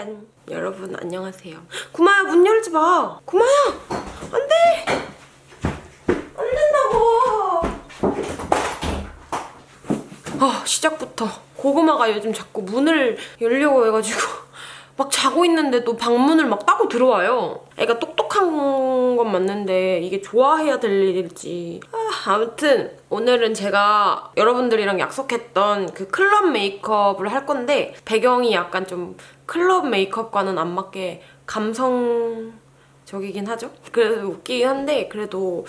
짠 여러분 안녕하세요. 구마야 문 열지 마. 구마야! 안돼! 안 된다고! 아 시작부터. 고구마가 요즘 자꾸 문을 열려고 해가지고 막 자고 있는데도 방문을 막 따고 들어와요. 애가 똑똑한 건 맞는데 이게 좋아해야 될 일일지. 아, 아무튼 오늘은 제가 여러분들이랑 약속했던 그 클럽 메이크업을 할 건데 배경이 약간 좀 클럽 메이크업과는 안 맞게 감성적이긴 하죠 그래서 웃기긴 한데 그래도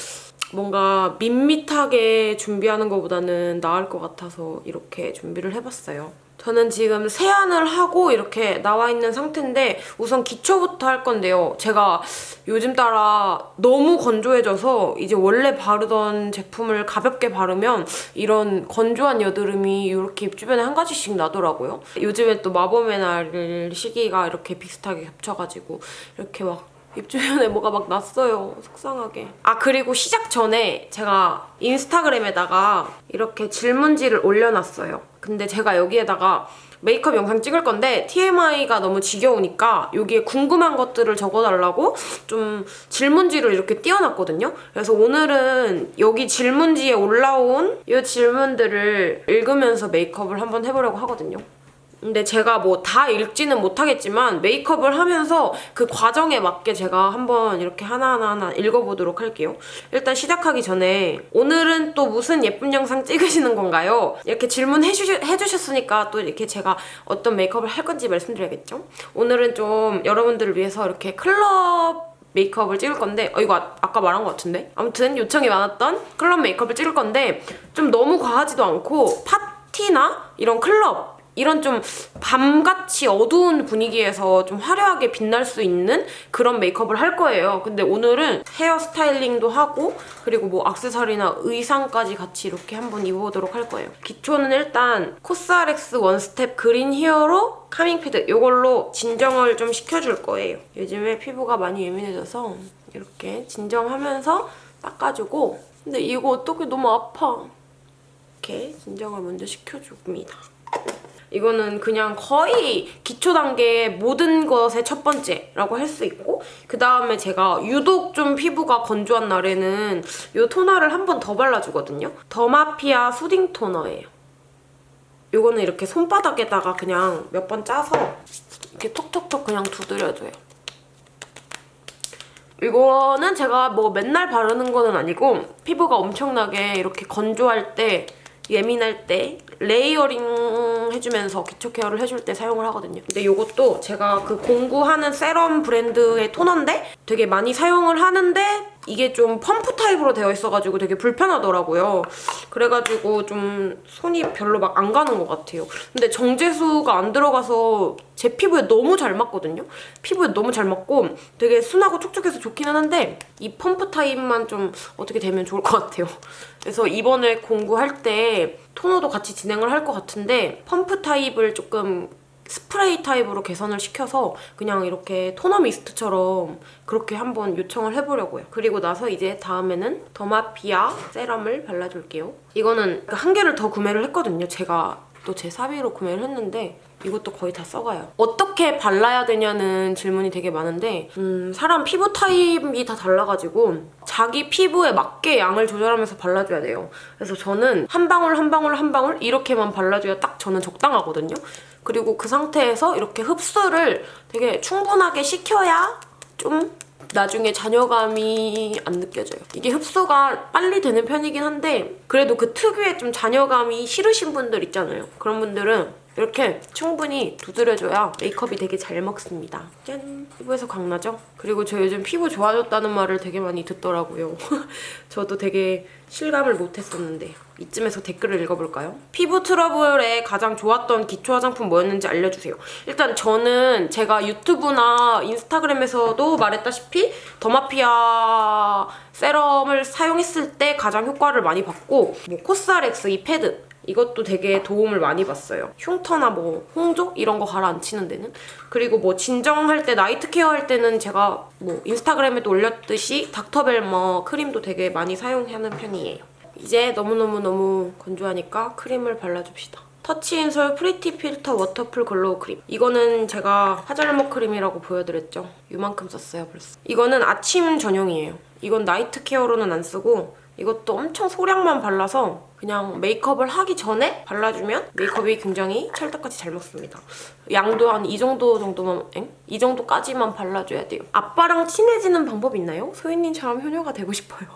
뭔가 밋밋하게 준비하는 것보다는 나을 것 같아서 이렇게 준비를 해봤어요. 저는 지금 세안을 하고 이렇게 나와 있는 상태인데 우선 기초부터 할 건데요. 제가 요즘 따라 너무 건조해져서 이제 원래 바르던 제품을 가볍게 바르면 이런 건조한 여드름이 이렇게 입 주변에 한 가지씩 나더라고요. 요즘에 또 마법의 날 시기가 이렇게 비슷하게 겹쳐가지고 이렇게 막 입 주변에 뭐가 막 났어요. 속상하게. 아 그리고 시작 전에 제가 인스타그램에다가 이렇게 질문지를 올려놨어요. 근데 제가 여기에다가 메이크업 영상 찍을 건데 TMI가 너무 지겨우니까 여기에 궁금한 것들을 적어달라고 좀 질문지를 이렇게 띄워놨거든요. 그래서 오늘은 여기 질문지에 올라온 이 질문들을 읽으면서 메이크업을 한번 해보려고 하거든요. 근데 제가 뭐 다 읽지는 못하겠지만 메이크업을 하면서 그 과정에 맞게 제가 한번 이렇게 하나하나 하나 읽어보도록 할게요. 일단 시작하기 전에 오늘은 또 무슨 예쁜 영상 찍으시는 건가요? 이렇게 질문해주셨으니까 또 이렇게 제가 어떤 메이크업을 할 건지 말씀드려야겠죠? 오늘은 좀 여러분들을 위해서 이렇게 클럽 메이크업을 찍을 건데 어 이거 아, 아까 말한 것 같은데? 아무튼 요청이 많았던 클럽 메이크업을 찍을 건데 좀 너무 과하지도 않고 파티나 이런 클럽 이런 좀 밤같이 어두운 분위기에서 좀 화려하게 빛날 수 있는 그런 메이크업을 할 거예요. 근데 오늘은 헤어 스타일링도 하고 그리고 뭐 악세사리나 의상까지 같이 이렇게 한번 입어보도록 할 거예요. 기초는 일단 COSRX One Step Green Hero Calming Pad 이걸로 진정을 좀 시켜줄 거예요. 요즘에 피부가 많이 예민해져서 이렇게 진정하면서 닦아주고 근데 이거 어떻게 너무 아파. 이렇게 진정을 먼저 시켜줍니다. 이거는 그냥 거의 기초 단계 모든 것의 첫 번째라고 할 수 있고 그 다음에 제가 유독 좀 피부가 건조한 날에는 이 토너를 한 번 더 발라주거든요. 더마피아 수딩 토너예요. 이거는 이렇게 손바닥에다가 그냥 몇 번 짜서 이렇게 톡톡톡 그냥 두드려줘요. 이거는 제가 뭐 맨날 바르는 거는 아니고 피부가 엄청나게 이렇게 건조할 때 예민할 때 layering 해주면서 기초 케어를 해줄 때 사용을 하거든요. 근데 이것도 제가 그 공구하는 세럼 브랜드의 토너인데 되게 많이 사용을 하는데 이게 좀 펌프 타입으로 되어 있어가지고 되게 불편하더라고요. 그래가지고 좀 손이 별로 막 안 가는 것 같아요. 근데 정제수가 안 들어가서 제 피부에 너무 잘 맞거든요. 피부에 너무 잘 맞고 되게 순하고 촉촉해서 좋기는 한데 이 펌프 타입만 좀 어떻게 되면 좋을 것 같아요. 그래서 이번에 공구할 때 토너도 같이 진행을 할 것 같은데 펌프 타입을 조금 스프레이 타입으로 개선을 시켜서 그냥 이렇게 토너 미스트처럼 그렇게 한번 요청을 해보려고요. 그리고 나서 이제 다음에는 더마피아 세럼을 발라줄게요. 이거는 한 개를 더 구매를 했거든요. 제가 또 제 사비로 구매를 했는데 이것도 거의 다 써가요. 어떻게 발라야 되냐는 질문이 되게 많은데 음, 사람 피부 타입이 다 달라가지고 자기 피부에 맞게 양을 조절하면서 발라줘야 돼요. 그래서 저는 한 방울 한 방울 한 방울 이렇게만 발라줘야 딱 저는 적당하거든요. 그리고 그 상태에서 이렇게 흡수를 되게 충분하게 시켜야 좀 나중에 잔여감이 안 느껴져요. 이게 흡수가 빨리 되는 편이긴 한데 그래도 그 특유의 좀 잔여감이 싫으신 분들 있잖아요. 그런 분들은 이렇게 충분히 두드려줘야 메이크업이 되게 잘 먹습니다. 짠! 피부에서 광나죠? 그리고 저 요즘 피부 좋아졌다는 말을 되게 많이 듣더라고요. 저도 되게 실감을 못했었는데 이쯤에서 댓글을 읽어볼까요? 피부 트러블에 가장 좋았던 기초 화장품 뭐였는지 알려주세요. 일단 저는 제가 유튜브나 인스타그램에서도 말했다시피 더마피아 세럼을 사용했을 때 가장 효과를 많이 봤고 뭐 코스알엑스 이 패드 이것도 되게 도움을 많이 봤어요. 흉터나 뭐 홍조 이런 거 가라앉히는 데는 그리고 뭐 진정할 때 night care 할 때는 제가 뭐 인스타그램에도 올렸듯이 닥터벨머 크림도 되게 많이 사용하는 편이에요. 이제 너무너무너무 건조하니까 크림을 발라줍시다. 터치인솔 프리티 필터 워터풀 글로우 크림. 이거는 제가 하잘못 크림이라고 보여드렸죠. 이만큼 썼어요, 벌써. 이거는 아침 전용이에요. 이건 night care로는 안 쓰고 이것도 엄청 소량만 발라서 그냥 메이크업을 하기 전에 발라주면 메이크업이 굉장히 찰떡같이 잘 먹습니다. 양도 한 이 정도 정도만, 엥? 이 정도까지만 발라줘야 돼요. 아빠랑 친해지는 방법 있나요? 소희님처럼 효녀가 되고 싶어요.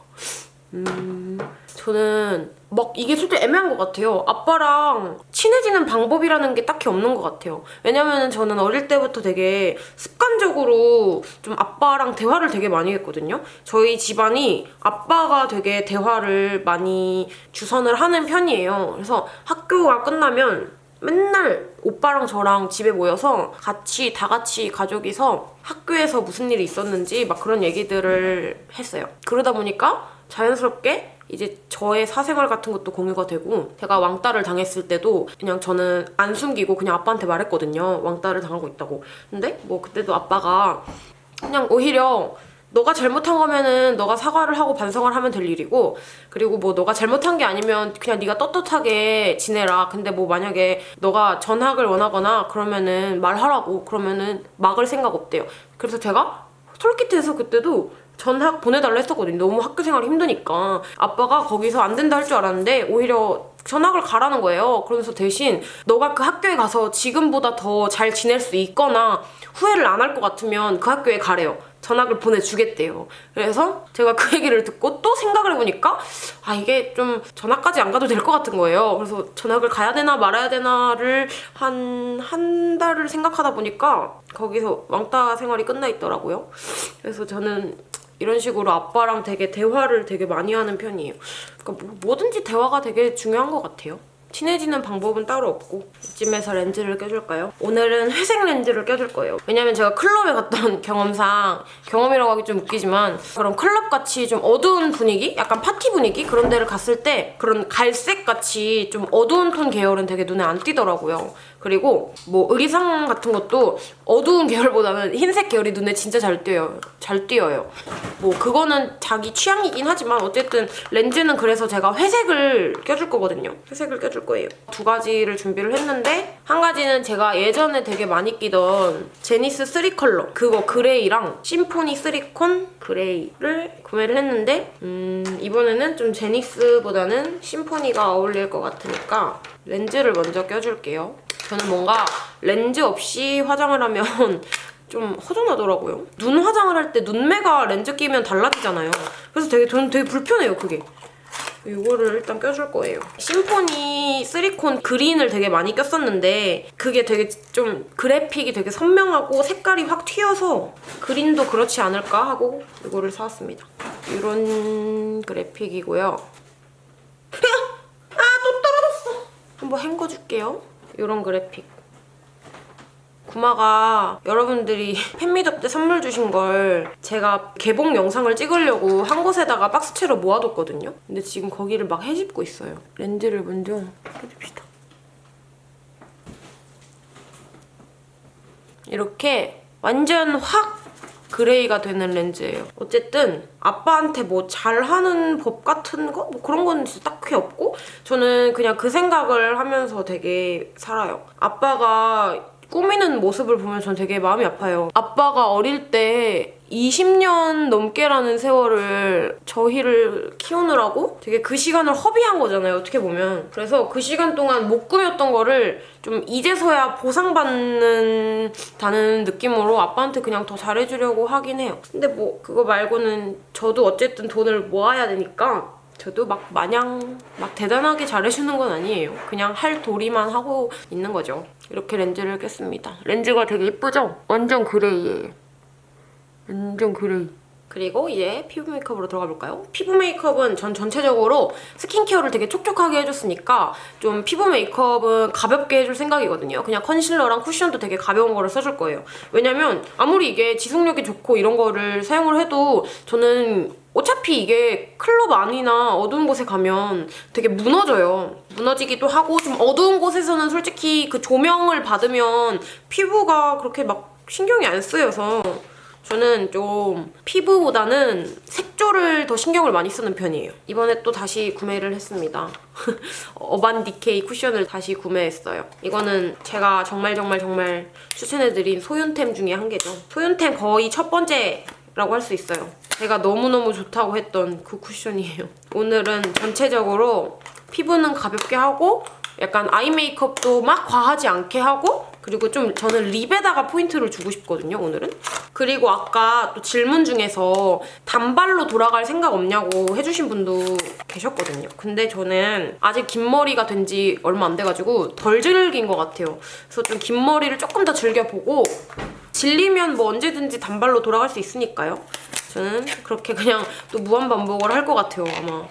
음... 저는 막 이게 솔직히 애매한 것 같아요. 아빠랑 친해지는 방법이라는 게 딱히 없는 것 같아요. 왜냐면 저는 어릴 때부터 되게 습관적으로 좀 아빠랑 대화를 되게 많이 했거든요. 저희 집안이 아빠가 되게 대화를 많이 주선을 하는 편이에요. 그래서 학교가 끝나면 맨날 오빠랑 저랑 집에 모여서 같이 다 같이 가족이서 학교에서 무슨 일이 있었는지 막 그런 얘기들을 했어요. 그러다 보니까 자연스럽게 이제 저의 사생활 같은 것도 공유가 되고 제가 왕따를 당했을 때도 그냥 저는 안 숨기고 그냥 아빠한테 말했거든요. 왕따를 당하고 있다고. 근데 뭐 그때도 아빠가 그냥 오히려 너가 잘못한 거면은 너가 사과를 하고 반성을 하면 될 일이고 그리고 뭐 너가 잘못한 게 아니면 그냥 네가 떳떳하게 지내라 근데 뭐 만약에 너가 전학을 원하거나 그러면은 말하라고 그러면은 막을 생각 없대요 그래서 제가 솔깃해서 그때도 전학 보내달라 했었거든요 너무 학교 생활이 힘드니까 아빠가 거기서 안 된다 할 줄 알았는데 오히려 전학을 가라는 거예요 그러면서 대신 너가 그 학교에 가서 지금보다 더 잘 지낼 수 있거나 후회를 안 할 것 같으면 그 학교에 가래요 전학을 보내주겠대요. 그래서 제가 그 얘기를 듣고 또 생각을 해보니까 아 이게 좀 전학까지 안 가도 될 것 같은 거예요. 그래서 전학을 가야 되나 말아야 되나를 한 한 달을 생각하다 보니까 거기서 왕따 생활이 끝나 있더라고요. 그래서 저는 이런 식으로 아빠랑 되게 대화를 되게 많이 하는 편이에요. 그러니까 뭐, 뭐든지 대화가 되게 중요한 것 같아요. 친해지는 방법은 따로 없고 이쯤에서 렌즈를 껴줄까요? 오늘은 회색 렌즈를 껴줄 거예요. 왜냐면 제가 클럽에 갔던 경험상 경험이라고 하기 좀 웃기지만 그런 클럽같이 좀 어두운 분위기? 약간 파티 분위기? 그런 데를 갔을 때 그런 갈색같이 좀 어두운 톤 계열은 되게 눈에 안 띄더라고요. 그리고 뭐 의상 같은 것도 어두운 계열보다는 흰색 계열이 눈에 진짜 잘 띄어요. 잘 띄어요. 뭐 그거는 자기 취향이긴 하지만 어쨌든 렌즈는 그래서 제가 회색을 껴줄 거거든요. 회색을 껴줄 거예요. 두 가지를 준비를 했는데 한 가지는 제가 예전에 되게 많이 끼던 제니스 3 컬러 그거 그레이랑 심포니 3콘 그레이를 구매를 했는데 음 이번에는 좀 제니스보다는 심포니가 어울릴 것 같으니까 렌즈를 먼저 껴줄게요. 저는 뭔가 렌즈 없이 화장을 하면 좀 허전하더라고요. 눈 화장을 할 때 눈매가 렌즈 끼면 달라지잖아요. 그래서 되게 저는 되게 불편해요, 그게. 이거를 일단 껴줄 거예요. 심포니 3콘 그린을 되게 많이 꼈었는데 그게 되게 좀 그래픽이 되게 선명하고 색깔이 확 튀어서 그린도 그렇지 않을까 하고 이거를 사왔습니다. 이런 그래픽이고요. 아! 또 떨어졌어! 한번 헹궈줄게요. 이런 그래픽. 구마가 여러분들이 팬미팅 때 선물 주신 걸 제가 개봉 영상을 찍으려고 한 곳에다가 박스채로 모아뒀거든요. 근데 지금 거기를 막 헤집고 있어요. 렌즈를 먼저 껴줍시다. 이렇게 완전 확 gray가 되는 렌즈예요. 어쨌든 아빠한테 뭐 잘하는 법 같은 거? 뭐 그런 건 진짜 딱히 없고 저는 그냥 그 생각을 하면서 되게 살아요. 아빠가 꾸미는 모습을 보면 전 되게 마음이 아파요. 아빠가 어릴 때 20년 넘게라는 세월을 저희를 키우느라고 되게 그 시간을 허비한 거잖아요, 어떻게 보면. 그래서 그 시간 동안 못 꾸몄던 거를 좀 이제서야 보상받는다는 느낌으로 아빠한테 그냥 더 잘해주려고 하긴 해요. 근데 뭐 그거 말고는 저도 어쨌든 돈을 모아야 되니까 저도 막 마냥 막 대단하게 잘해주는 건 아니에요. 그냥 할 도리만 하고 있는 거죠. 이렇게 렌즈를 꼈습니다. 렌즈가 되게 예쁘죠? 완전 그레이예요. 완전 gray. 그리고 이제 피부 메이크업으로 들어가 볼까요? 피부 메이크업은 전 전체적으로 스킨케어를 되게 촉촉하게 해줬으니까 좀 피부 메이크업은 가볍게 해줄 생각이거든요. 그냥 컨실러랑 쿠션도 되게 가벼운 거를 써줄 거예요. 왜냐면 아무리 이게 지속력이 좋고 이런 거를 사용을 해도 저는 어차피 이게 클럽 안이나 어두운 곳에 가면 되게 무너져요. 무너지기도 하고 좀 어두운 곳에서는 솔직히 그 조명을 받으면 피부가 그렇게 막 신경이 안 쓰여서 저는 좀 피부보다는 색 색조를 더 신경을 많이 쓰는 편이에요. 이번에 또 다시 구매를 했습니다. 어반 디케이 쿠션을 다시 구매했어요. 이거는 제가 정말 정말 정말 추천해드린 소윤템 중에 한 개죠. 소윤템 거의 첫 번째라고 할 수 있어요. 제가 너무너무 좋다고 했던 그 쿠션이에요. 오늘은 전체적으로 피부는 가볍게 하고 약간 아이 메이크업도 막 과하지 않게 하고 그리고 좀 저는 립에다가 포인트를 주고 싶거든요, 오늘은. 그리고 아까 또 질문 중에서 단발로 돌아갈 생각 없냐고 해주신 분도 계셨거든요. 근데 저는 아직 긴 머리가 된 지 얼마 안 돼가지고 덜 즐긴 것 같아요. 그래서 좀 긴 머리를 조금 더 즐겨보고 질리면 뭐 언제든지 단발로 돌아갈 수 있으니까요. 저는 그렇게 그냥 또 무한반복을 할 것 같아요, 아마.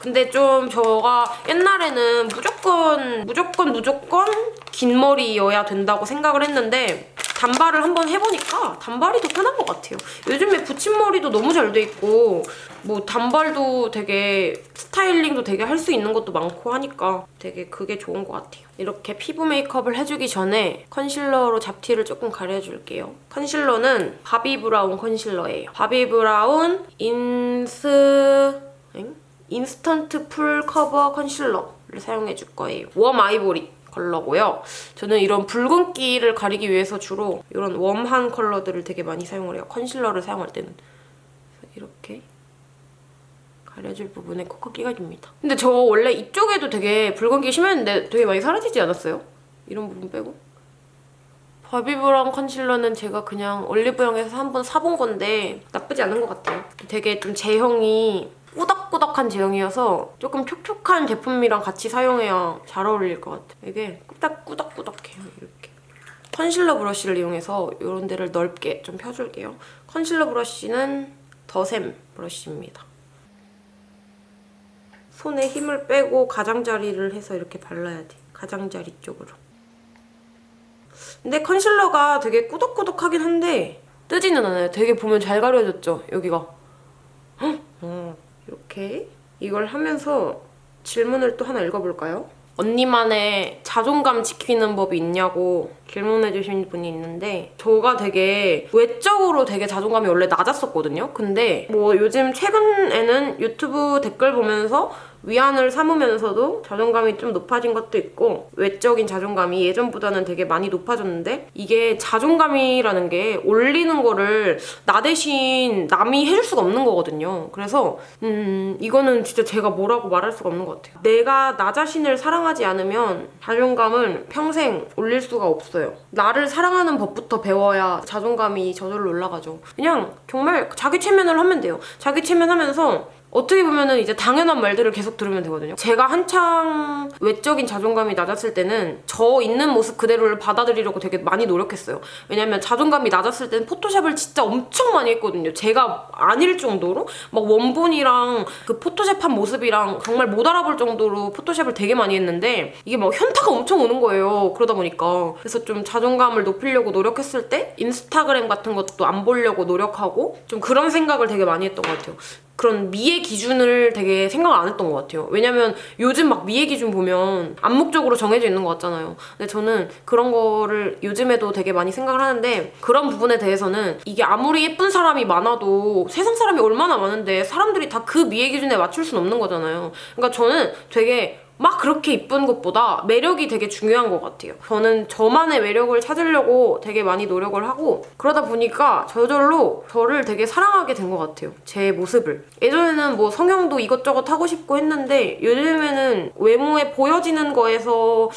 근데 좀 저가 옛날에는 무조건 무조건 무조건 긴 머리여야 된다고 생각을 했는데 단발을 한번 해보니까 단발이 더 편한 것 같아요. 요즘에 붙임머리도 너무 잘 돼 있고 뭐 단발도 되게 스타일링도 되게 할 수 있는 것도 많고 하니까 되게 그게 좋은 것 같아요. 이렇게 피부 메이크업을 해주기 전에 컨실러로 잡티를 조금 가려줄게요. 컨실러는 바비브라운 컨실러예요. 바비브라운 인스... 엥? 인스턴트 풀 커버 컨실러를 사용해줄 거예요. warm ivory 컬러고요. 저는 이런 붉은기를 가리기 위해서 주로 이런 warm한 컬러들을 되게 많이 사용을 해요. 컨실러를 사용할 때는. 이렇게 가려줄 부분에 콕콕 찍어 줍니다. 근데 저 원래 이쪽에도 되게 붉은기 심했는데 되게 많이 사라지지 않았어요? 이런 부분 빼고. 바비브라운 컨실러는 제가 그냥 올리브영에서 한 번 사본 건데 나쁘지 않은 것 같아요. 되게 좀 제형이 꾸덕꾸덕한 제형이어서 조금 촉촉한 제품이랑 같이 사용해야 잘 어울릴 것 같아요. 이게 딱 꾸덕꾸덕해요, 이렇게. 컨실러 브러쉬를 이용해서 이런 데를 넓게 좀 펴줄게요. 컨실러 브러쉬는 더샘 브러쉬입니다. 손에 힘을 빼고 가장자리를 해서 이렇게 발라야 돼. 가장자리 쪽으로. 근데 컨실러가 되게 꾸덕꾸덕하긴 한데 뜨지는 않아요. 되게 보면 잘 가려졌죠, 여기가. 헉! 어. 이렇게 이걸 하면서 질문을 또 하나 읽어볼까요? 언니만의 자존감 지키는 법이 있냐고 질문해주신 분이 있는데 저가 되게 외적으로 되게 자존감이 원래 낮았었거든요. 근데 뭐 요즘 최근에는 유튜브 댓글 보면서 위안을 삼으면서도 자존감이 좀 높아진 것도 있고 외적인 자존감이 예전보다는 되게 많이 높아졌는데 이게 자존감이라는 게 올리는 거를 나 대신 남이 해줄 수가 없는 거거든요. 그래서 음 이거는 진짜 제가 뭐라고 말할 수가 없는 것 같아요. 내가 나 자신을 사랑하지 않으면 자존감은 평생 올릴 수가 없어요. 나를 사랑하는 법부터 배워야 자존감이 저절로 올라가죠. 그냥 정말 자기 체면을 하면 돼요. 자기 체면하면서 어떻게 보면은 이제 당연한 말들을 계속 들으면 되거든요. 제가 한창 외적인 자존감이 낮았을 때는 저 있는 모습 그대로를 받아들이려고 되게 많이 노력했어요. 왜냐면 자존감이 낮았을 때는 포토샵을 진짜 엄청 많이 했거든요. 제가 아닐 정도로 막 원본이랑 그 포토샵한 모습이랑 정말 못 알아볼 정도로 포토샵을 되게 많이 했는데 이게 막 현타가 엄청 오는 거예요. 그러다 보니까 그래서 좀 자존감을 높이려고 노력했을 때 인스타그램 같은 것도 안 보려고 노력하고 좀 그런 생각을 되게 많이 했던 것 같아요. 그런 미의 기준을 되게 생각을 안 했던 것 같아요. 왜냐면 요즘 막 미의 기준 보면 암묵적으로 정해져 있는 것 같잖아요. 근데 저는 그런 거를 요즘에도 되게 많이 생각을 하는데 그런 부분에 대해서는 이게 아무리 예쁜 사람이 많아도 세상 사람이 얼마나 많은데 사람들이 다 그 미의 기준에 맞출 수는 없는 거잖아요. 그러니까 저는 되게 막 그렇게 이쁜 것보다 매력이 되게 중요한 것 같아요. 저는 저만의 매력을 찾으려고 되게 많이 노력을 하고 그러다 보니까 저절로 저를 되게 사랑하게 된 것 같아요. 제 모습을. 예전에는 뭐 성형도 이것저것 하고 싶고 했는데 요즘에는 외모에 보여지는 거에서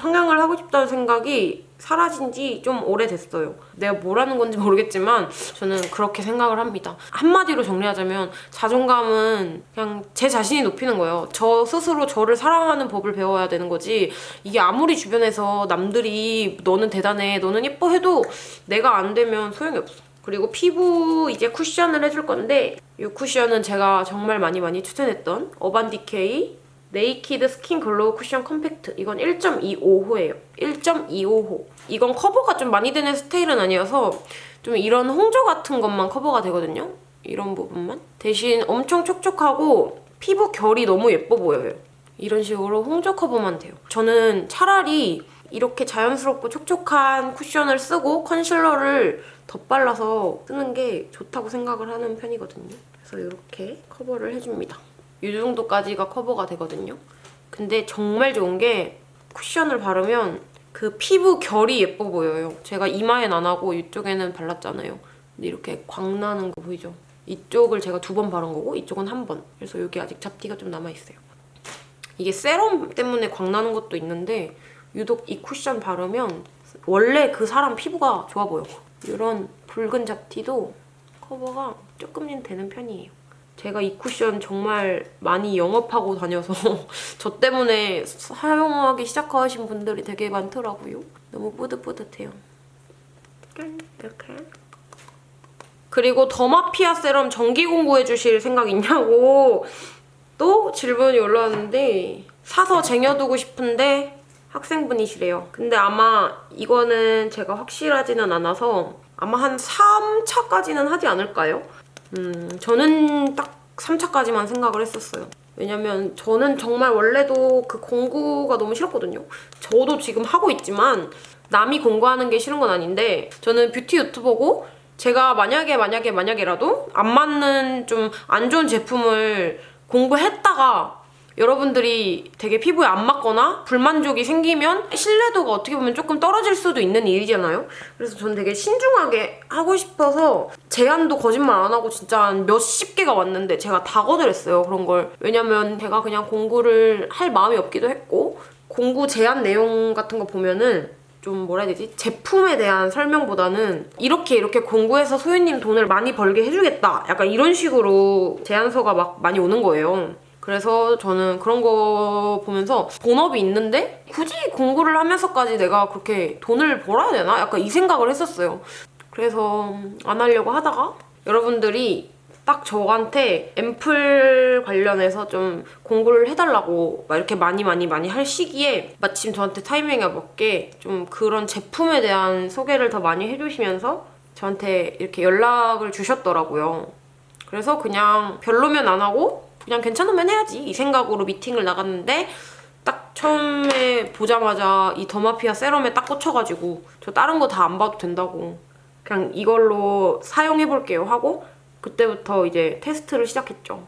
성형을 하고 싶다는 생각이 사라진 지 좀 오래됐어요. 내가 뭐라는 건지 모르겠지만 저는 그렇게 생각을 합니다. 한마디로 정리하자면 자존감은 그냥 제 자신이 높이는 거예요. 저 스스로 저를 사랑하는 법을 배워야 되는 거지 이게 아무리 주변에서 남들이 너는 대단해, 너는 예뻐 해도 내가 안 되면 소용이 없어. 그리고 피부 이제 쿠션을 해줄 건데 이 쿠션은 제가 정말 많이 많이 추천했던 어반디케이 네이키드 스킨 글로우 쿠션 컴팩트 이건 1.25호예요. 1.25호. 이건 커버가 좀 많이 되는 스타일은 아니어서 좀 이런 홍조 같은 것만 커버가 되거든요. 이런 부분만. 대신 엄청 촉촉하고 피부 결이 너무 예뻐 보여요. 이런 식으로 홍조 커버만 돼요. 저는 차라리 이렇게 자연스럽고 촉촉한 쿠션을 쓰고 컨실러를 덧발라서 쓰는 게 좋다고 생각을 하는 편이거든요. 그래서 이렇게 커버를 해줍니다. 이 정도까지가 커버가 되거든요. 근데 정말 좋은 게 쿠션을 바르면 그 피부 결이 예뻐 보여요. 제가 이마엔 안 하고 이쪽에는 발랐잖아요. 근데 이렇게 광 나는 거 보이죠? 이쪽을 제가 두 번 바른 거고 이쪽은 한 번. 그래서 여기 아직 잡티가 좀 남아있어요. 이게 세럼 때문에 광 나는 것도 있는데 유독 이 쿠션 바르면 원래 그 사람 피부가 좋아 보여. 이런 붉은 잡티도 커버가 조금은 되는 편이에요. 제가 이 쿠션 정말 많이 영업하고 다녀서 저 때문에 사용하기 시작하신 분들이 되게 많더라고요. 너무 뿌듯뿌듯해요. 이렇게. 그리고 더마피아 세럼 정기 공구해 주실 생각 있냐고 또 질문이 올라왔는데 사서 쟁여두고 싶은데 학생분이시래요. 근데 아마 이거는 제가 확실하지는 않아서 아마 한 3차까지는 하지 않을까요? 음, 저는 딱 3차까지만 생각을 했었어요. 왜냐면 저는 정말 원래도 그 공구가 너무 싫었거든요. 저도 지금 하고 있지만 남이 공구하는 게 싫은 건 아닌데 저는 뷰티 유튜버고 제가 만약에 만약에 만약에라도 안 맞는 좀 안 좋은 제품을 공부했다가 여러분들이 되게 피부에 안 맞거나 불만족이 생기면 신뢰도가 어떻게 보면 조금 떨어질 수도 있는 일이잖아요. 그래서 저는 되게 신중하게 하고 싶어서 제안도 거짓말 안 하고 진짜 한 몇십 개가 왔는데 제가 다 거절했어요. 그런 걸. 왜냐면 제가 그냥 공구를 할 마음이 없기도 했고 공구 제안 내용 같은 거 보면은 좀 뭐라 해야 되지? 제품에 대한 설명보다는 이렇게 이렇게 공구해서 소유님 돈을 많이 벌게 해주겠다. 약간 이런 식으로 제안서가 막 많이 오는 거예요. 그래서 저는 그런 거 보면서 본업이 있는데 굳이 공부를 하면서까지 내가 그렇게 돈을 벌어야 되나? 약간 이 생각을 했었어요. 그래서 안 하려고 하다가 여러분들이 딱 저한테 앰플 관련해서 좀 공부를 해달라고 막 이렇게 많이 많이 많이 할 시기에 마침 저한테 타이밍에 맞게 좀 그런 제품에 대한 소개를 더 많이 해주시면서 저한테 이렇게 연락을 주셨더라고요. 그래서 그냥 별로면 안 하고 그냥 괜찮으면 해야지 이 생각으로 미팅을 나갔는데 딱 처음에 보자마자 이 더마피아 세럼에 딱 꽂혀가지고 저 다른 거 다 안 봐도 된다고 그냥 이걸로 사용해볼게요 하고 그때부터 이제 테스트를 시작했죠.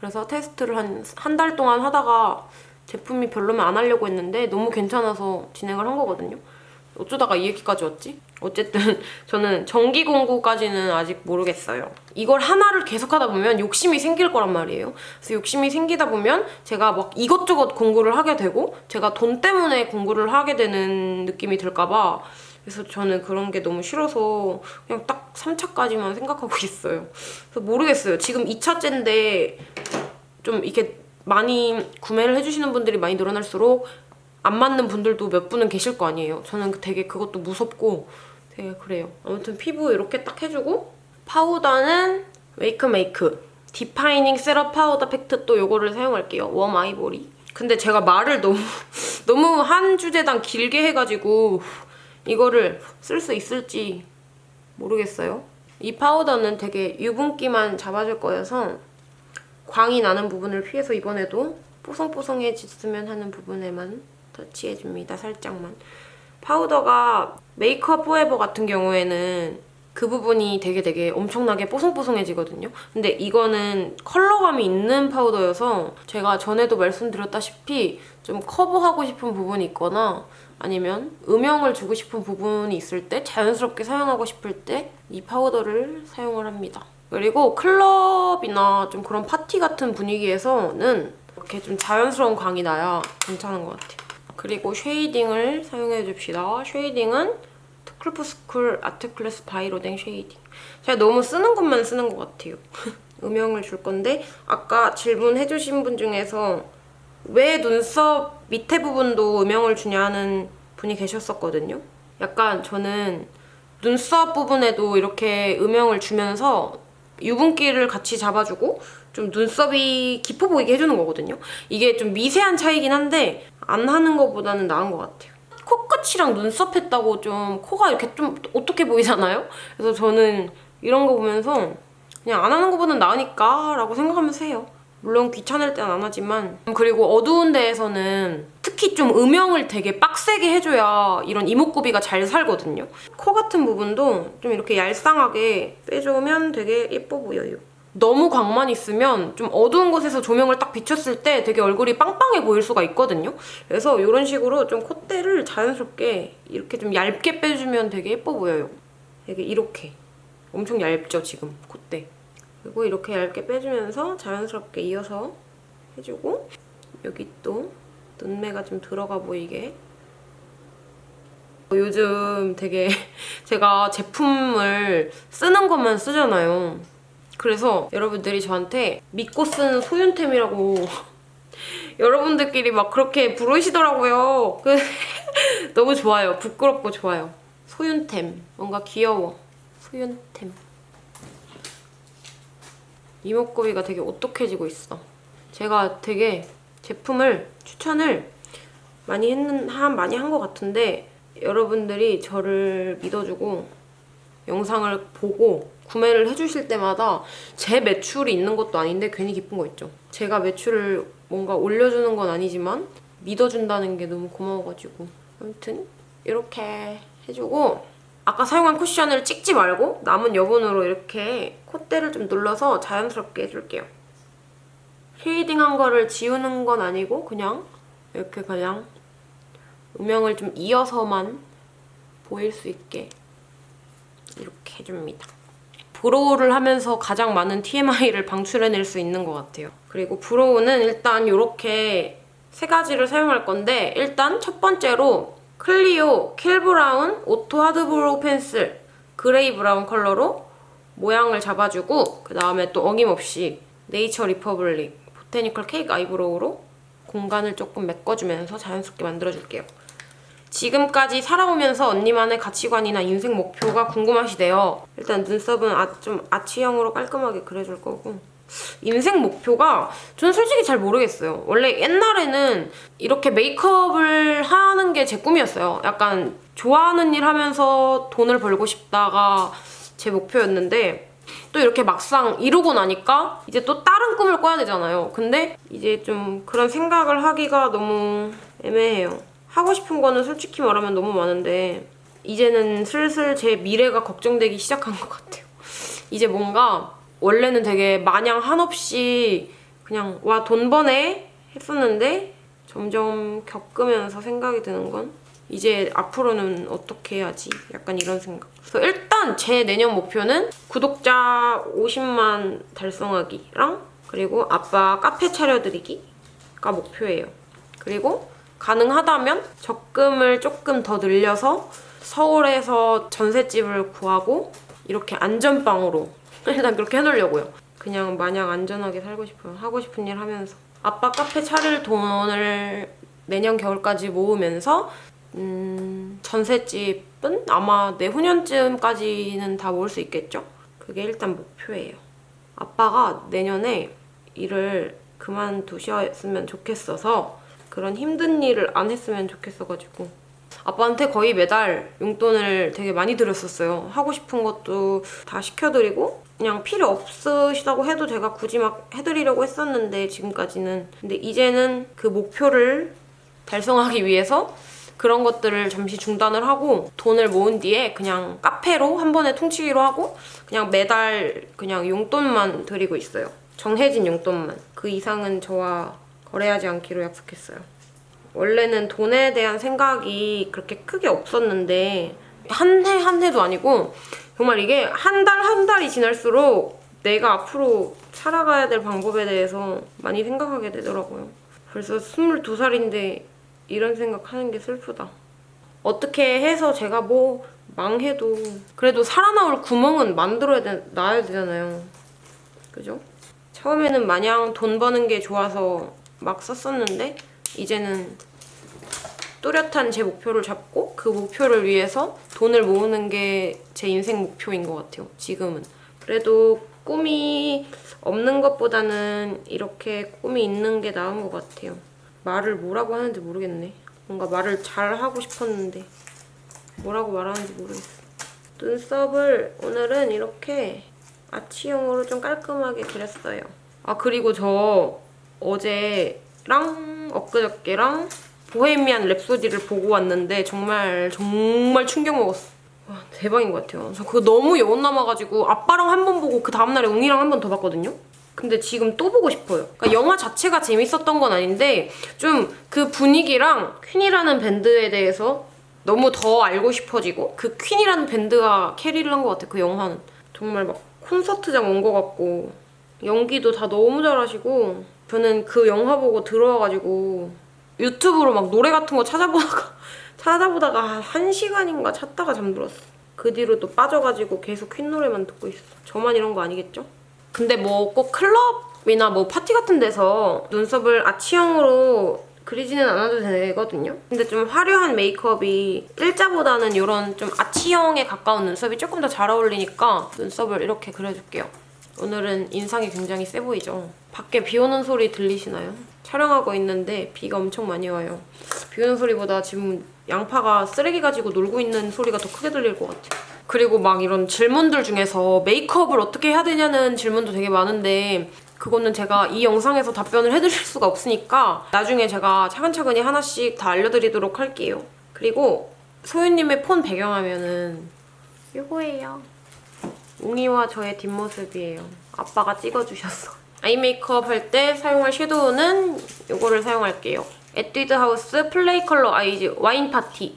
그래서 테스트를 한 한 달 동안 하다가 제품이 별로면 안 하려고 했는데 너무 괜찮아서 진행을 한 거거든요. 어쩌다가 이 얘기까지 왔지? 어쨌든 저는 전기 공구까지는 아직 모르겠어요. 이걸 하나를 계속 하다 보면 욕심이 생길 거란 말이에요. 그래서 욕심이 생기다 보면 제가 막 이것저것 공구를 하게 되고 제가 돈 때문에 공구를 하게 되는 느낌이 들까 봐 그래서 저는 그런 게 너무 싫어서 그냥 딱 3차까지만 생각하고 있어요. 그래서 모르겠어요. 지금 2차째인데 좀 이렇게 많이 구매를 해주시는 분들이 많이 늘어날수록 안 맞는 분들도 몇 분은 계실 거 아니에요. 저는 되게 그것도 무섭고 되게 그래요. 아무튼 피부 이렇게 딱 해주고 파우더는 웨이크 메이크 디파이닝 세럼 파우더 팩트 또 이거를 사용할게요. warm ivory. 근데 제가 말을 너무 너무 한 주제당 길게 해가지고 이거를 쓸 수 있을지 모르겠어요. 이 파우더는 되게 유분기만 잡아줄 거여서 광이 나는 부분을 피해서 이번에도 뽀송뽀송해졌으면 하는 부분에만 터치해줍니다. 살짝만. 파우더가 메이크업 포에버 같은 경우에는 그 부분이 되게 되게 엄청나게 뽀송뽀송해지거든요. 근데 이거는 컬러감이 있는 파우더여서 제가 전에도 말씀드렸다시피 좀 커버하고 싶은 부분이 있거나 아니면 음영을 주고 싶은 부분이 있을 때 자연스럽게 사용하고 싶을 때 이 파우더를 사용을 합니다. 그리고 클럽이나 좀 그런 파티 같은 분위기에서는 이렇게 좀 자연스러운 광이 나야 괜찮은 것 같아요. 그리고 shading을 사용해 줍시다. shading은 투클프스쿨 아트클래스 바이로댕 쉐이딩. 제가 너무 쓰는 것만 쓰는 것 같아요. 음영을 줄 건데 아까 질문해주신 분 중에서 왜 눈썹 밑에 부분도 음영을 주냐 하는 분이 계셨었거든요. 약간 저는 눈썹 부분에도 이렇게 음영을 주면서 유분기를 같이 잡아주고 좀 눈썹이 깊어 보이게 해주는 거거든요. 이게 좀 미세한 차이긴 한데 안 하는 것보다는 나은 것 같아요. 코끝이랑 눈썹 했다고 좀 코가 이렇게 좀 어떻게 보이잖아요? 그래서 저는 이런 거 보면서 그냥 안 하는 것보다는 나으니까 라고 생각하면서 해요. 물론 귀찮을 땐 안 하지만 그리고 어두운 데에서는 특히 좀 음영을 되게 빡세게 해줘야 이런 이목구비가 잘 살거든요. 코 같은 부분도 좀 이렇게 얄쌍하게 빼주면 되게 예뻐 보여요. 너무 광만 있으면 좀 어두운 곳에서 조명을 딱 비췄을 때 되게 얼굴이 빵빵해 보일 수가 있거든요. 그래서 이런 식으로 좀 콧대를 자연스럽게 이렇게 좀 얇게 빼주면 되게 예뻐 보여요. 되게 이렇게. 엄청 얇죠, 지금 콧대. 그리고 이렇게 얇게 빼주면서 자연스럽게 이어서 해주고 여기 또 눈매가 좀 들어가 보이게 요즘 되게 제가 제품을 쓰는 것만 쓰잖아요. 그래서 여러분들이 저한테 믿고 쓰는 소윤템이라고 여러분들끼리 막 그렇게 부르시더라고요. 그 너무 좋아요. 부끄럽고 좋아요. 소윤템. 뭔가 귀여워. 소윤템. 이목구비가 되게 오똑해지고 있어. 제가 되게 제품을 추천을 많이 했는 한 많이 한 것 같은데 여러분들이 저를 믿어주고 영상을 보고 구매를 해주실 때마다 제 매출이 있는 것도 아닌데 괜히 기쁜 거 있죠. 제가 매출을 뭔가 올려주는 건 아니지만 믿어준다는 게 너무 고마워가지고 아무튼 이렇게 해주고 아까 사용한 쿠션을 찍지 말고 남은 여분으로 이렇게 콧대를 좀 눌러서 자연스럽게 해줄게요. shading한 거를 지우는 건 아니고 그냥 이렇게 그냥 음영을 좀 이어서만 보일 수 있게 이렇게 해줍니다. brow를 하면서 가장 많은 TMI를 방출해낼 수 있는 것 같아요. 그리고 brow는 일단 이렇게 세 가지를 사용할 건데 일단 첫 번째로 클리오 킬브라운 오토 하드브로우 펜슬 그레이 브라운 컬러로 모양을 잡아주고 그 다음에 또 어김없이 네이처 리퍼블릭 보테니컬 케이크 아이브로우로 공간을 조금 메꿔주면서 자연스럽게 만들어줄게요. 지금까지 살아오면서 언니만의 가치관이나 인생 목표가 궁금하시대요. 일단 눈썹은 아, 좀 아치형으로 깔끔하게 그려줄 거고 인생 목표가 저는 솔직히 잘 모르겠어요. 원래 옛날에는 이렇게 메이크업을 하는 게 제 꿈이었어요. 약간 좋아하는 일 하면서 돈을 벌고 싶다가 제 목표였는데 또 이렇게 막상 이루고 나니까 이제 또 다른 꿈을 꿔야 되잖아요. 근데 이제 좀 그런 생각을 하기가 너무 애매해요. 하고 싶은 거는 솔직히 말하면 너무 많은데 이제는 슬슬 제 미래가 걱정되기 시작한 것 같아요. 이제 뭔가 원래는 되게 마냥 한없이 그냥 와 돈 버네 했었는데 점점 겪으면서 생각이 드는 건 이제 앞으로는 어떻게 해야지? 약간 이런 생각. 그래서 일단 제 내년 목표는 구독자 50만 달성하기랑 그리고 아빠 카페 차려드리기가 목표예요. 그리고 가능하다면 적금을 조금 더 늘려서 서울에서 전셋집을 구하고 이렇게 안전빵으로 일단 그렇게 해놓으려고요. 그냥 마냥 안전하게 살고 싶어요. 하고 싶은 일 하면서. 아빠 카페 차릴 돈을 내년 겨울까지 모으면서 음, 전셋집은 아마 내후년쯤까지는 다 모을 수 있겠죠? 그게 일단 목표예요. 아빠가 내년에 일을 그만두셨으면 좋겠어서 그런 힘든 일을 안 했으면 좋겠어가지고 아빠한테 거의 매달 용돈을 되게 많이 드렸었어요. 하고 싶은 것도 다 시켜드리고 그냥 필요 없으시다고 해도 제가 굳이 막 해드리려고 했었는데 지금까지는 근데 이제는 그 목표를 달성하기 위해서 그런 것들을 잠시 중단을 하고 돈을 모은 뒤에 그냥 카페로 한 번에 통치기로 하고 그냥 매달 그냥 용돈만 드리고 있어요. 정해진 용돈만. 그 이상은 저와 거래하지 않기로 약속했어요. 원래는 돈에 대한 생각이 그렇게 크게 없었는데 한해한 해도 아니고 정말 이게 한 달 한 달이 지날수록 내가 앞으로 살아가야 될 방법에 대해서 많이 생각하게 되더라고요. 벌써 22살인데 이런 생각하는 게 슬프다. 어떻게 해서 제가 뭐 망해도 그래도 살아나올 구멍은 만들어야 되, 놔야 되잖아요. 그죠? 처음에는 마냥 돈 버는 게 좋아서 막 썼었는데 이제는 뚜렷한 제 목표를 잡고 그 목표를 위해서 돈을 모으는 게 제 인생 목표인 것 같아요. 지금은. 그래도 꿈이 없는 것보다는 이렇게 꿈이 있는 게 나은 것 같아요. 말을 뭐라고 하는지 모르겠네. 뭔가 말을 잘 하고 싶었는데 뭐라고 말하는지 모르겠어. 눈썹을 오늘은 이렇게 아치형으로 좀 깔끔하게 그렸어요. 아 그리고 저 어제랑 엊그저께랑 보헤미안 랩소디를 보고 왔는데 정말 정말 충격 먹었어. 와 대박인 것 같아요. 저 그거 너무 여운 남아가지고 아빠랑 한 번 보고 그 다음날에 웅이랑 한 번 더 봤거든요. 근데 지금 또 보고 싶어요. 그러니까 영화 자체가 재밌었던 건 아닌데 좀 그 분위기랑 퀸이라는 밴드에 대해서 너무 더 알고 싶어지고 그 퀸이라는 밴드가 캐리를 한 것 같아요. 그 영화는. 정말 막 콘서트장 온 것 같고 연기도 다 너무 잘하시고 저는 그 영화 보고 들어와가지고 유튜브로 막 노래 같은 거 찾아보다가 찾아보다가 한 시간인가 찾다가 잠들었어. 그 뒤로 또 빠져가지고 계속 퀸 노래만 듣고 있어. 저만 이런 거 아니겠죠? 근데 뭐 꼭 클럽이나 뭐 파티 같은 데서 눈썹을 아치형으로 그리지는 않아도 되거든요. 근데 좀 화려한 메이크업이 일자보다는 이런 좀 아치형에 가까운 눈썹이 조금 더 잘 어울리니까 눈썹을 이렇게 그려줄게요. 오늘은 인상이 굉장히 세 보이죠? 밖에 비 오는 소리 들리시나요? 촬영하고 있는데 비가 엄청 많이 와요. 비 오는 소리보다 지금 양파가 쓰레기 가지고 놀고 있는 소리가 더 크게 들릴 것 같아요. 그리고 막 이런 질문들 중에서 메이크업을 어떻게 해야 되냐는 질문도 되게 많은데 그거는 제가 이 영상에서 답변을 해드릴 수가 없으니까 나중에 제가 차근차근히 하나씩 다 알려드리도록 할게요. 그리고 소유님의 폰 배경화면은 이거예요. 웅이와 저의 뒷모습이에요. 아빠가 찍어주셨어. eye 메이크업 할 때 사용할 섀도우는 이거를 사용할게요. 에뛰드 하우스 플레이 컬러 아이즈 와인 파티.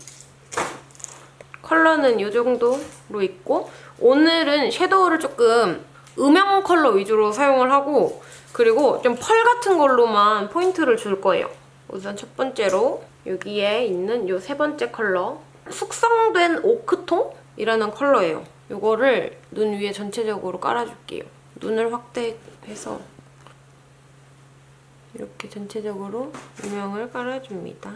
컬러는 이 정도로 있고 오늘은 섀도우를 조금 음영 컬러 위주로 사용을 하고 그리고 좀 펄 같은 걸로만 포인트를 줄 거예요. 우선 첫 번째로 여기에 있는 이 세 번째 컬러 숙성된 오크통이라는 컬러예요. 이거를 눈 위에 전체적으로 깔아줄게요. 눈을 확대해서 이렇게 전체적으로 음영을 깔아줍니다.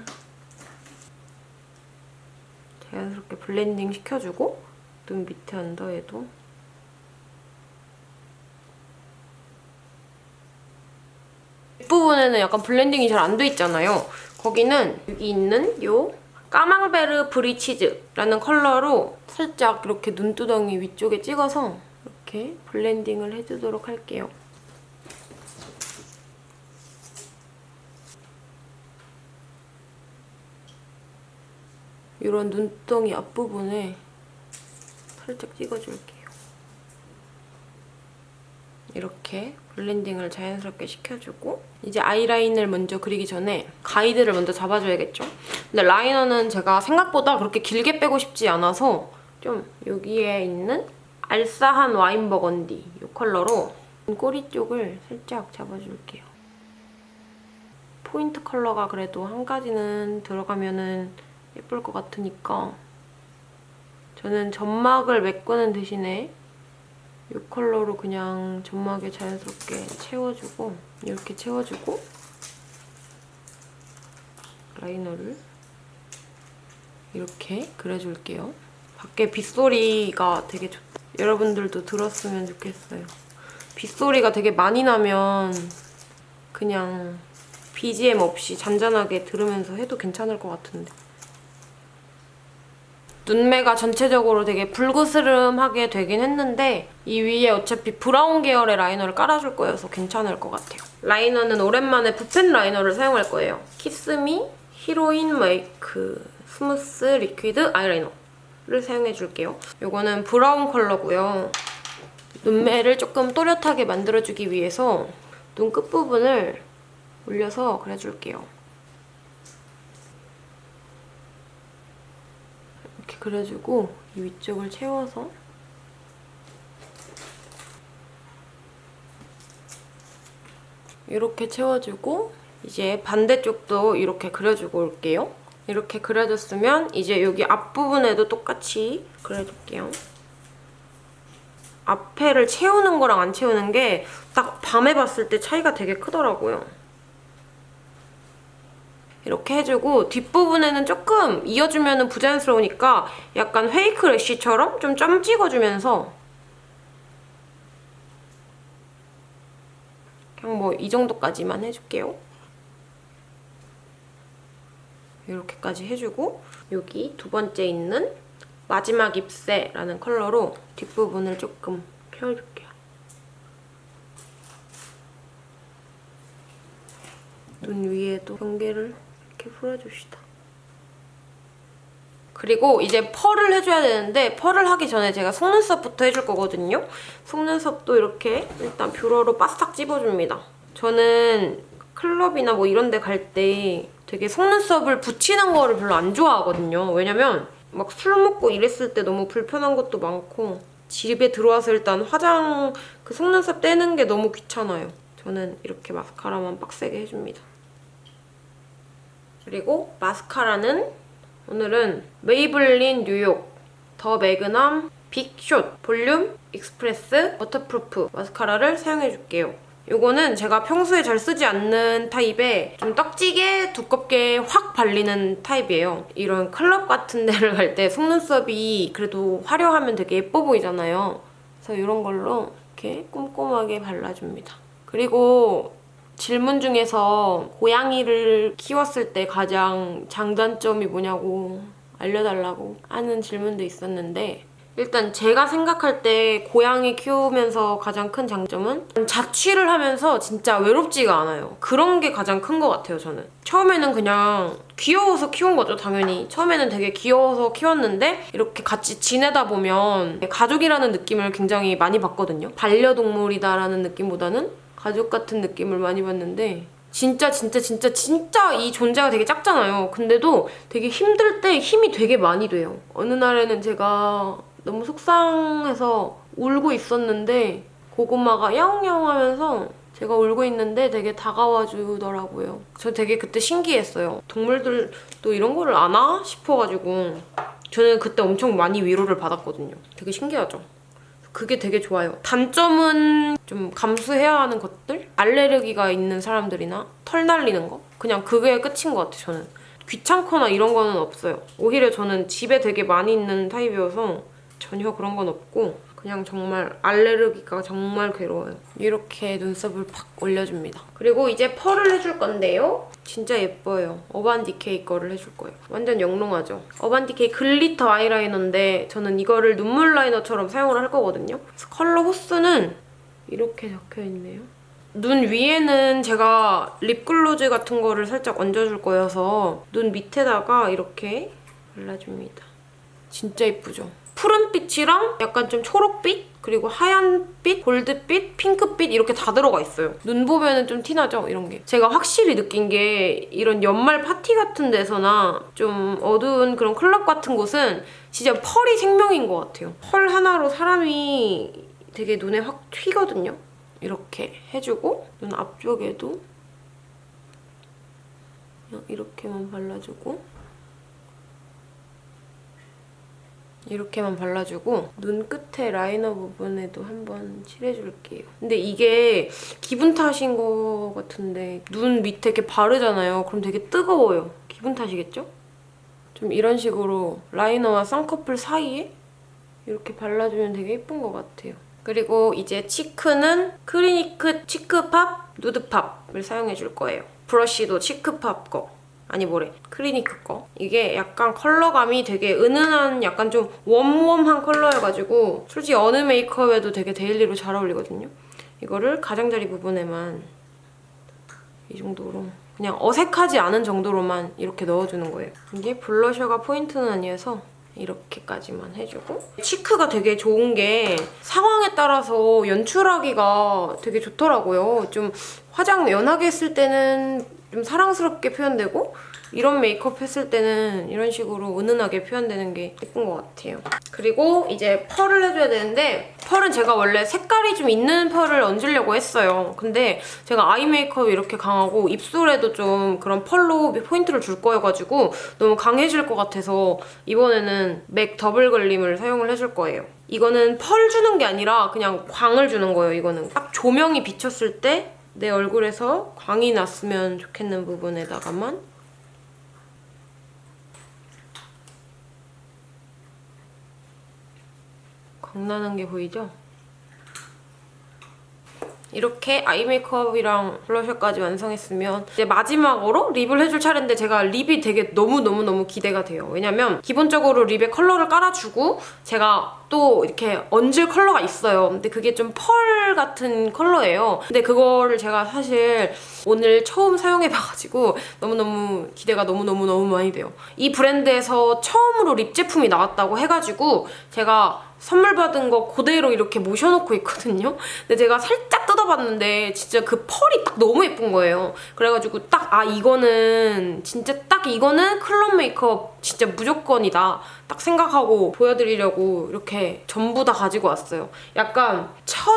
자연스럽게 blending 시켜주고 눈 밑에 언더에도 윗부분에는 약간 blending이 잘 안 돼 있잖아요. 거기는 여기 있는 요 까망베르 브리치즈라는 컬러로 살짝 이렇게 눈두덩이 위쪽에 찍어서 이렇게 blending을 해주도록 할게요. 이런 눈두덩이 앞부분에 살짝 찍어줄게요. 이렇게 blending을 자연스럽게 시켜주고 이제 아이라인을 먼저 그리기 전에 가이드를 먼저 잡아줘야겠죠? 근데 라이너는 제가 생각보다 그렇게 길게 빼고 싶지 않아서 좀 여기에 있는 알싸한 와인 버건디 이 컬러로 꼬리 쪽을 살짝 잡아줄게요. 포인트 컬러가 그래도 한 가지는 들어가면은 예쁠 것 같으니까 저는 점막을 메꾸는 대신에 이 컬러로 그냥 점막에 자연스럽게 채워주고 이렇게 채워주고 라이너를 이렇게 그려줄게요. 밖에 빗소리가 되게 좋... 여러분들도 들었으면 좋겠어요. 빗소리가 되게 많이 나면 그냥 BGM 없이 잔잔하게 들으면서 해도 괜찮을 것 같은데 눈매가 전체적으로 되게 불그스름하게 되긴 했는데 이 위에 어차피 브라운 계열의 liner를 깔아줄 거여서 괜찮을 것 같아요. liner는 오랜만에 붓펜 liner를 사용할 거예요. 키스미 히로인 메이크 스무스 리퀴드 아이라이너를 사용해줄게요. 이거는 브라운 컬러고요. 눈매를 조금 또렷하게 만들어주기 위해서 눈 끝부분을 올려서 그려줄게요. 이렇게 그려주고 이 위쪽을 채워서 이렇게 채워주고 이제 반대쪽도 이렇게 그려주고 올게요. 이렇게 그려줬으면 이제 여기 앞부분에도 똑같이 그려줄게요. 앞에를 채우는 거랑 안 채우는 게 딱 밤에 봤을 때 차이가 되게 크더라고요. 이렇게 해주고 뒷부분에는 조금 이어주면 부자연스러우니까 약간 페이크 래쉬처럼 좀 점 찍어주면서 그냥 뭐 이 정도까지만 해줄게요. 이렇게까지 해주고 여기 두 번째 있는 마지막 ip새라는 컬러로 뒷부분을 조금 펴줄게요. 눈 위에도 경계를 이렇게 풀어줍시다. 그리고 이제 펄을 해줘야 되는데 펄을 하기 전에 제가 속눈썹부터 해줄 거거든요. 속눈썹도 이렇게 일단 뷰러로 바싹 찝어줍니다. 저는 클럽이나 뭐 이런 데 갈 때 되게 속눈썹을 붙이는 거를 별로 안 좋아하거든요. 왜냐면 막 술 먹고 이랬을 때 너무 불편한 것도 많고 집에 들어와서 일단 화장 그 속눈썹 떼는 게 너무 귀찮아요. 저는 이렇게 마스카라만 빡세게 해줍니다. 그리고 마스카라는 오늘은 메이블린 뉴욕 더 매그넘 빅숏 볼륨 익스프레스 워터프루프 마스카라를 사용해줄게요. 이거는 제가 평소에 잘 쓰지 않는 타입의 좀 떡지게 두껍게 확 발리는 타입이에요. 이런 클럽 같은 데를 갈 때 속눈썹이 그래도 화려하면 되게 예뻐 보이잖아요. 그래서 이런 걸로 이렇게 꼼꼼하게 발라줍니다. 그리고 질문 중에서 고양이를 키웠을 때 가장 장단점이 뭐냐고 알려달라고 하는 질문도 있었는데 일단 제가 생각할 때 고양이 키우면서 가장 큰 장점은 자취를 하면서 진짜 외롭지가 않아요. 그런 게 가장 큰 것 같아요, 저는. 처음에는 그냥 귀여워서 키운 거죠, 당연히. 처음에는 되게 귀여워서 키웠는데 이렇게 같이 지내다 보면 가족이라는 느낌을 굉장히 많이 받거든요. 반려동물이다라는 느낌보다는 가족 같은 느낌을 많이 받는데 진짜 진짜 진짜 진짜 이 존재가 되게 작잖아요. 근데도 되게 힘들 때 힘이 되게 많이 돼요. 어느 날에는 제가 너무 속상해서 울고 있었는데 고구마가 야옹야옹 하면서 제가 울고 있는데 되게 다가와 주더라고요. 저 되게 그때 신기했어요. 동물들도 이런 거를 아나? 싶어가지고 저는 그때 엄청 많이 위로를 받았거든요. 되게 신기하죠? 그게 되게 좋아요. 단점은 좀 감수해야 하는 것들? 알레르기가 있는 사람들이나 털 날리는 거? 그냥 그게 끝인 것 같아요, 저는. 귀찮거나 이런 거는 없어요. 오히려 저는 집에 되게 많이 있는 타입이어서 전혀 그런 건 없고 그냥 정말 알레르기가 정말 괴로워요. 이렇게 눈썹을 팍 올려줍니다. 그리고 이제 펄을 해줄 건데요. 진짜 예뻐요. 어반디케이 거를 해줄 거예요. 완전 영롱하죠? 어반디케이 glitter 아이라이너인데 저는 이거를 눈물 liner처럼 사용을 할 거거든요. 컬러 호수는 이렇게 적혀있네요. 눈 위에는 제가 립글로즈 같은 거를 살짝 얹어줄 거여서 눈 밑에다가 이렇게 발라줍니다. 진짜 예쁘죠? 푸른빛이랑 약간 좀 초록빛? 그리고 하얀빛, 골드빛, 핑크빛 이렇게 다 들어가 있어요. 눈 보면 좀 티나죠? 이런 게. 제가 확실히 느낀 게 이런 연말 파티 같은 데서나 좀 어두운 그런 클럽 같은 곳은 진짜 펄이 생명인 것 같아요. 펄 하나로 사람이 되게 눈에 확 튀거든요. 이렇게 해주고 눈 앞쪽에도 이렇게만 발라주고 이렇게만 발라주고 눈 끝에 라이너 부분에도 한번 칠해줄게요. 근데 이게 기분 탓인 것 같은데 눈 밑에 이렇게 바르잖아요. 그럼 되게 뜨거워요. 기분 탓이겠죠? 좀 이런 식으로 라이너와 쌍꺼풀 사이에 이렇게 발라주면 되게 예쁜 것 같아요. 그리고 이제 cheek는 크리니크 치크팝 누드팝을 사용해줄 거예요. 브러쉬도 치크팝 거. 아니 뭐래? 크리니크 거? 이게 약간 컬러감이 되게 은은한 약간 좀 웜웜한 컬러여가지고 솔직히 어느 메이크업에도 되게 daily로 잘 어울리거든요. 이거를 가장자리 부분에만 이 정도로 그냥 어색하지 않은 정도로만 이렇게 넣어주는 거예요. 이게 블러셔가 포인트는 아니어서 이렇게까지만 해주고 치크가 되게 좋은 게 상황에 따라서 연출하기가 되게 좋더라고요. 좀 화장 연하게 했을 때는 좀 사랑스럽게 표현되고 이런 메이크업 했을 때는 이런 식으로 은은하게 표현되는 게 예쁜 것 같아요. 그리고 이제 펄을 해줘야 되는데 펄은 제가 원래 색깔이 좀 있는 펄을 얹으려고 했어요. 근데 제가 아이 메이크업이 이렇게 강하고 입술에도 좀 그런 펄로 포인트를 줄 거여가지고 너무 강해질 것 같아서 이번에는 맥 더블 글림을 사용을 해줄 거예요. 이거는 펄 주는 게 아니라 그냥 광을 주는 거예요, 이거는. 딱 조명이 비쳤을 때 내 얼굴에서 광이 났으면 좋겠는 부분에다가만 광나는 게 보이죠? 이렇게 eye 메이크업이랑 블러셔까지 완성했으면 이제 마지막으로 lip을 해줄 차례인데 제가 lip이 되게 너무너무너무 기대가 돼요. 왜냐면 기본적으로 lip에 컬러를 깔아주고 제가 또 이렇게 얹을 컬러가 있어요. 근데 그게 좀 펄 같은 컬러예요. 근데 그거를 제가 사실 오늘 처음 사용해봐가지고 너무너무 기대가 너무너무너무 많이 돼요. 이 브랜드에서 처음으로 립 제품이 나왔다고 해가지고 제가 선물 받은 거 그대로 이렇게 모셔놓고 있거든요. 근데 제가 살짝 뜯어봤는데 진짜 그 펄이 딱 너무 예쁜 거예요. 그래가지고 딱 아 이거는 진짜 딱 이거는 클럽 메이크업 진짜 무조건이다. 딱 생각하고 보여드리려고 이렇게 전부 다 가지고 왔어요. 약간 첫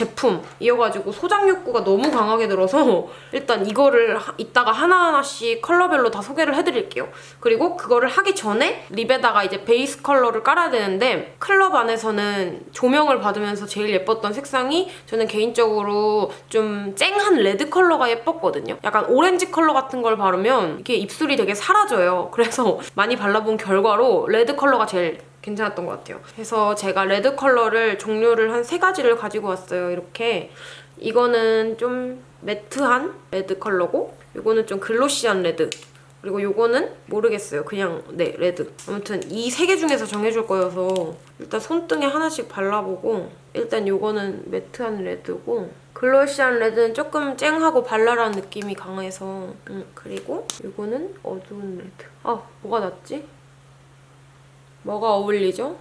제품 이어가지고 소장 욕구가 너무 강하게 들어서 일단 이거를 하- 이따가 하나하나씩 컬러별로 다 소개를 해드릴게요. 그리고 그거를 하기 전에 lip에다가 이제 베이스 컬러를 깔아야 되는데 클럽 안에서는 조명을 받으면서 제일 예뻤던 색상이 저는 개인적으로 좀 쨍한 레드 컬러가 예뻤거든요. 약간 오렌지 컬러 같은 걸 바르면 이게 입술이 되게 사라져요. 그래서 많이 발라본 결과로 레드 컬러가 제일 괜찮았던 것 같아요. 그래서 제가 red 컬러를 종류를 한 세 가지를 가지고 왔어요. 이렇게 이거는 좀 matte한 red 컬러고 이거는 좀 glossy한 red 그리고 요거는 모르겠어요. 그냥 네 red. 아무튼 이 세 개 중에서 정해줄 거여서 일단 손등에 하나씩 발라보고 일단 요거는 매트한 레드고 글로시한 레드는 조금 쨍하고 발랄한 느낌이 강해서 음, 그리고 요거는 어두운 red. 아 뭐가 낫지? 뭐가 어울리죠?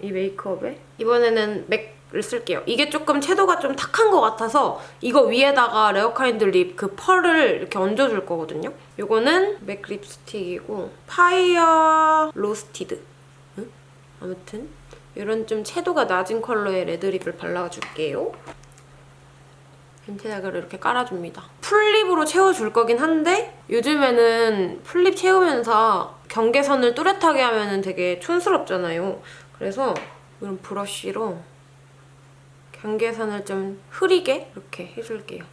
이 메이크업에? 이번에는 MAC을 쓸게요. 이게 조금 채도가 좀 탁한 것 같아서 이거 위에다가 Rarekind lip 그 pearl을 이렇게 얹어줄 거거든요. 이거는 MAC 립스틱이고 Fire Roasted. 응? 아무튼 이런 좀 채도가 낮은 컬러의 red lip을 발라줄게요. 벤티다그를 이렇게 깔아줍니다. full lip으로 채워줄 거긴 한데 요즘에는 full lip 채우면서 경계선을 뚜렷하게 하면 되게 촌스럽잖아요. 그래서 이런 브러쉬로 경계선을 좀 흐리게 이렇게 해줄게요.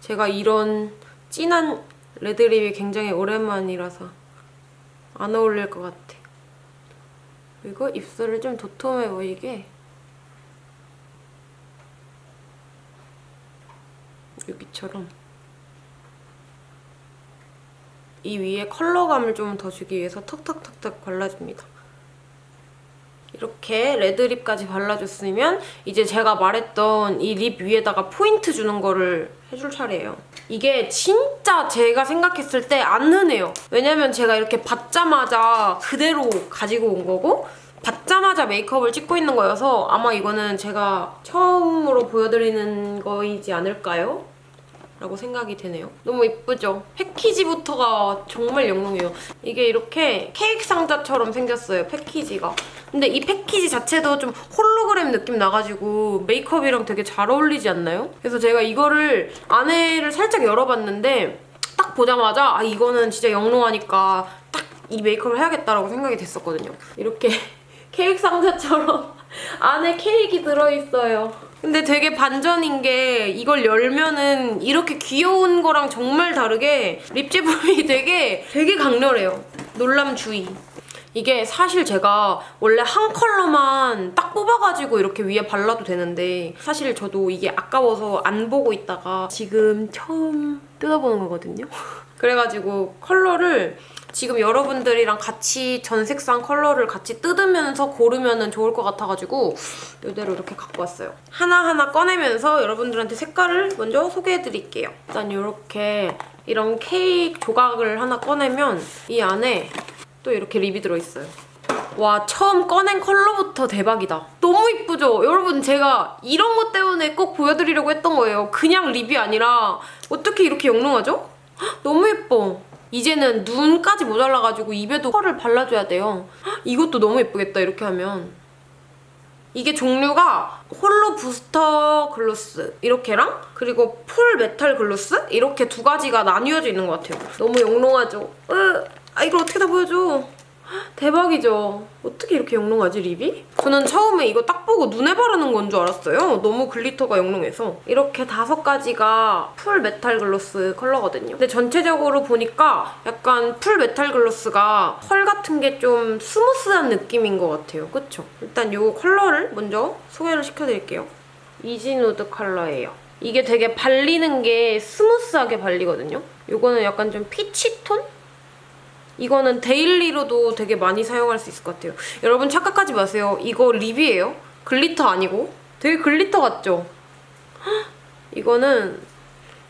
제가 이런 진한 레드립이 굉장히 오랜만이라서 안 어울릴 것 같아. 그리고 입술을 좀 도톰해 보이게 여기처럼 이 위에 컬러감을 좀 더 주기 위해서 턱턱턱턱 발라줍니다. 이렇게 레드립까지 발라줬으면 이제 제가 말했던 이 립 위에다가 포인트 주는 거를 해줄 차례예요. 이게 진짜 제가 생각했을 때 안 흔해요. 왜냐면 제가 이렇게 받자마자 그대로 가지고 온 거고 받자마자 메이크업을 찍고 있는 거여서 아마 이거는 제가 처음으로 보여드리는 거이지 않을까요? 라고 생각이 되네요. 너무 이쁘죠? 패키지부터가 정말 영롱해요. 이게 이렇게 케이크 상자처럼 생겼어요, 패키지가. 근데 이 패키지 자체도 좀 홀로그램 느낌 나가지고 메이크업이랑 되게 잘 어울리지 않나요? 그래서 제가 이거를 안에를 살짝 열어봤는데 딱 보자마자 아 이거는 진짜 영롱하니까 딱 이 메이크업을 해야겠다라고 생각이 됐었거든요. 이렇게 케이크 상자처럼 안에 케이크 들어있어요. 근데 되게 반전인 게 이걸 열면은 이렇게 귀여운 거랑 정말 다르게 lip 제품이 되게 되게 강렬해요. 놀람 주의. 이게 사실 제가 원래 한 컬러만 딱 뽑아가지고 이렇게 위에 발라도 되는데 사실 저도 이게 아까워서 안 보고 있다가 지금 처음 뜯어보는 거거든요. 그래가지고 컬러를 지금 여러분들이랑 같이 전 색상 컬러를 같이 뜯으면서 고르면 좋을 것 같아가지고 이대로 이렇게 갖고 왔어요. 하나하나 꺼내면서 여러분들한테 색깔을 먼저 소개해드릴게요. 일단 이렇게 이런 케이크 조각을 하나 꺼내면 이 안에 또 이렇게 립이 들어있어요. 와 처음 꺼낸 컬러부터 대박이다. 너무 이쁘죠? 여러분 제가 이런 것 때문에 꼭 보여드리려고 했던 거예요. 그냥 립이 아니라 어떻게 이렇게 영롱하죠? 헉, 너무 예뻐. 이제는 눈까지 모자라가지고 입에도 펄을 발라줘야 돼요. 헉, 이것도 너무 예쁘겠다 이렇게 하면. 이게 종류가 Holo Booster Gloss 이렇게랑 그리고 Full Metal Gloss 이렇게 두 가지가 나뉘어져 있는 것 같아요. 너무 영롱하죠? 으, 아 이걸 어떻게 다 보여줘? 대박이죠? 어떻게 이렇게 영롱하지 lip이? 저는 처음에 이거 딱 보고 눈에 바르는 건 줄 알았어요. 너무 glitter가 영롱해서. 이렇게 다섯 가지가 Full Metal Gloss 컬러거든요. 근데 전체적으로 보니까 약간 Full Metal Gloss가 pearl 같은 게 좀 smooth한 느낌인 것 같아요. 그쵸? 일단 이 컬러를 먼저 소개를 시켜드릴게요. Easy Nude 컬러예요. 이게 되게 발리는 게 smooth하게 발리거든요. 이거는 약간 좀 peach tone? 이거는 daily로도 되게 많이 사용할 수 있을 것 같아요. 여러분 착각하지 마세요. 이거 lip이에요. glitter 아니고. 되게 glitter 같죠? 헉, 이거는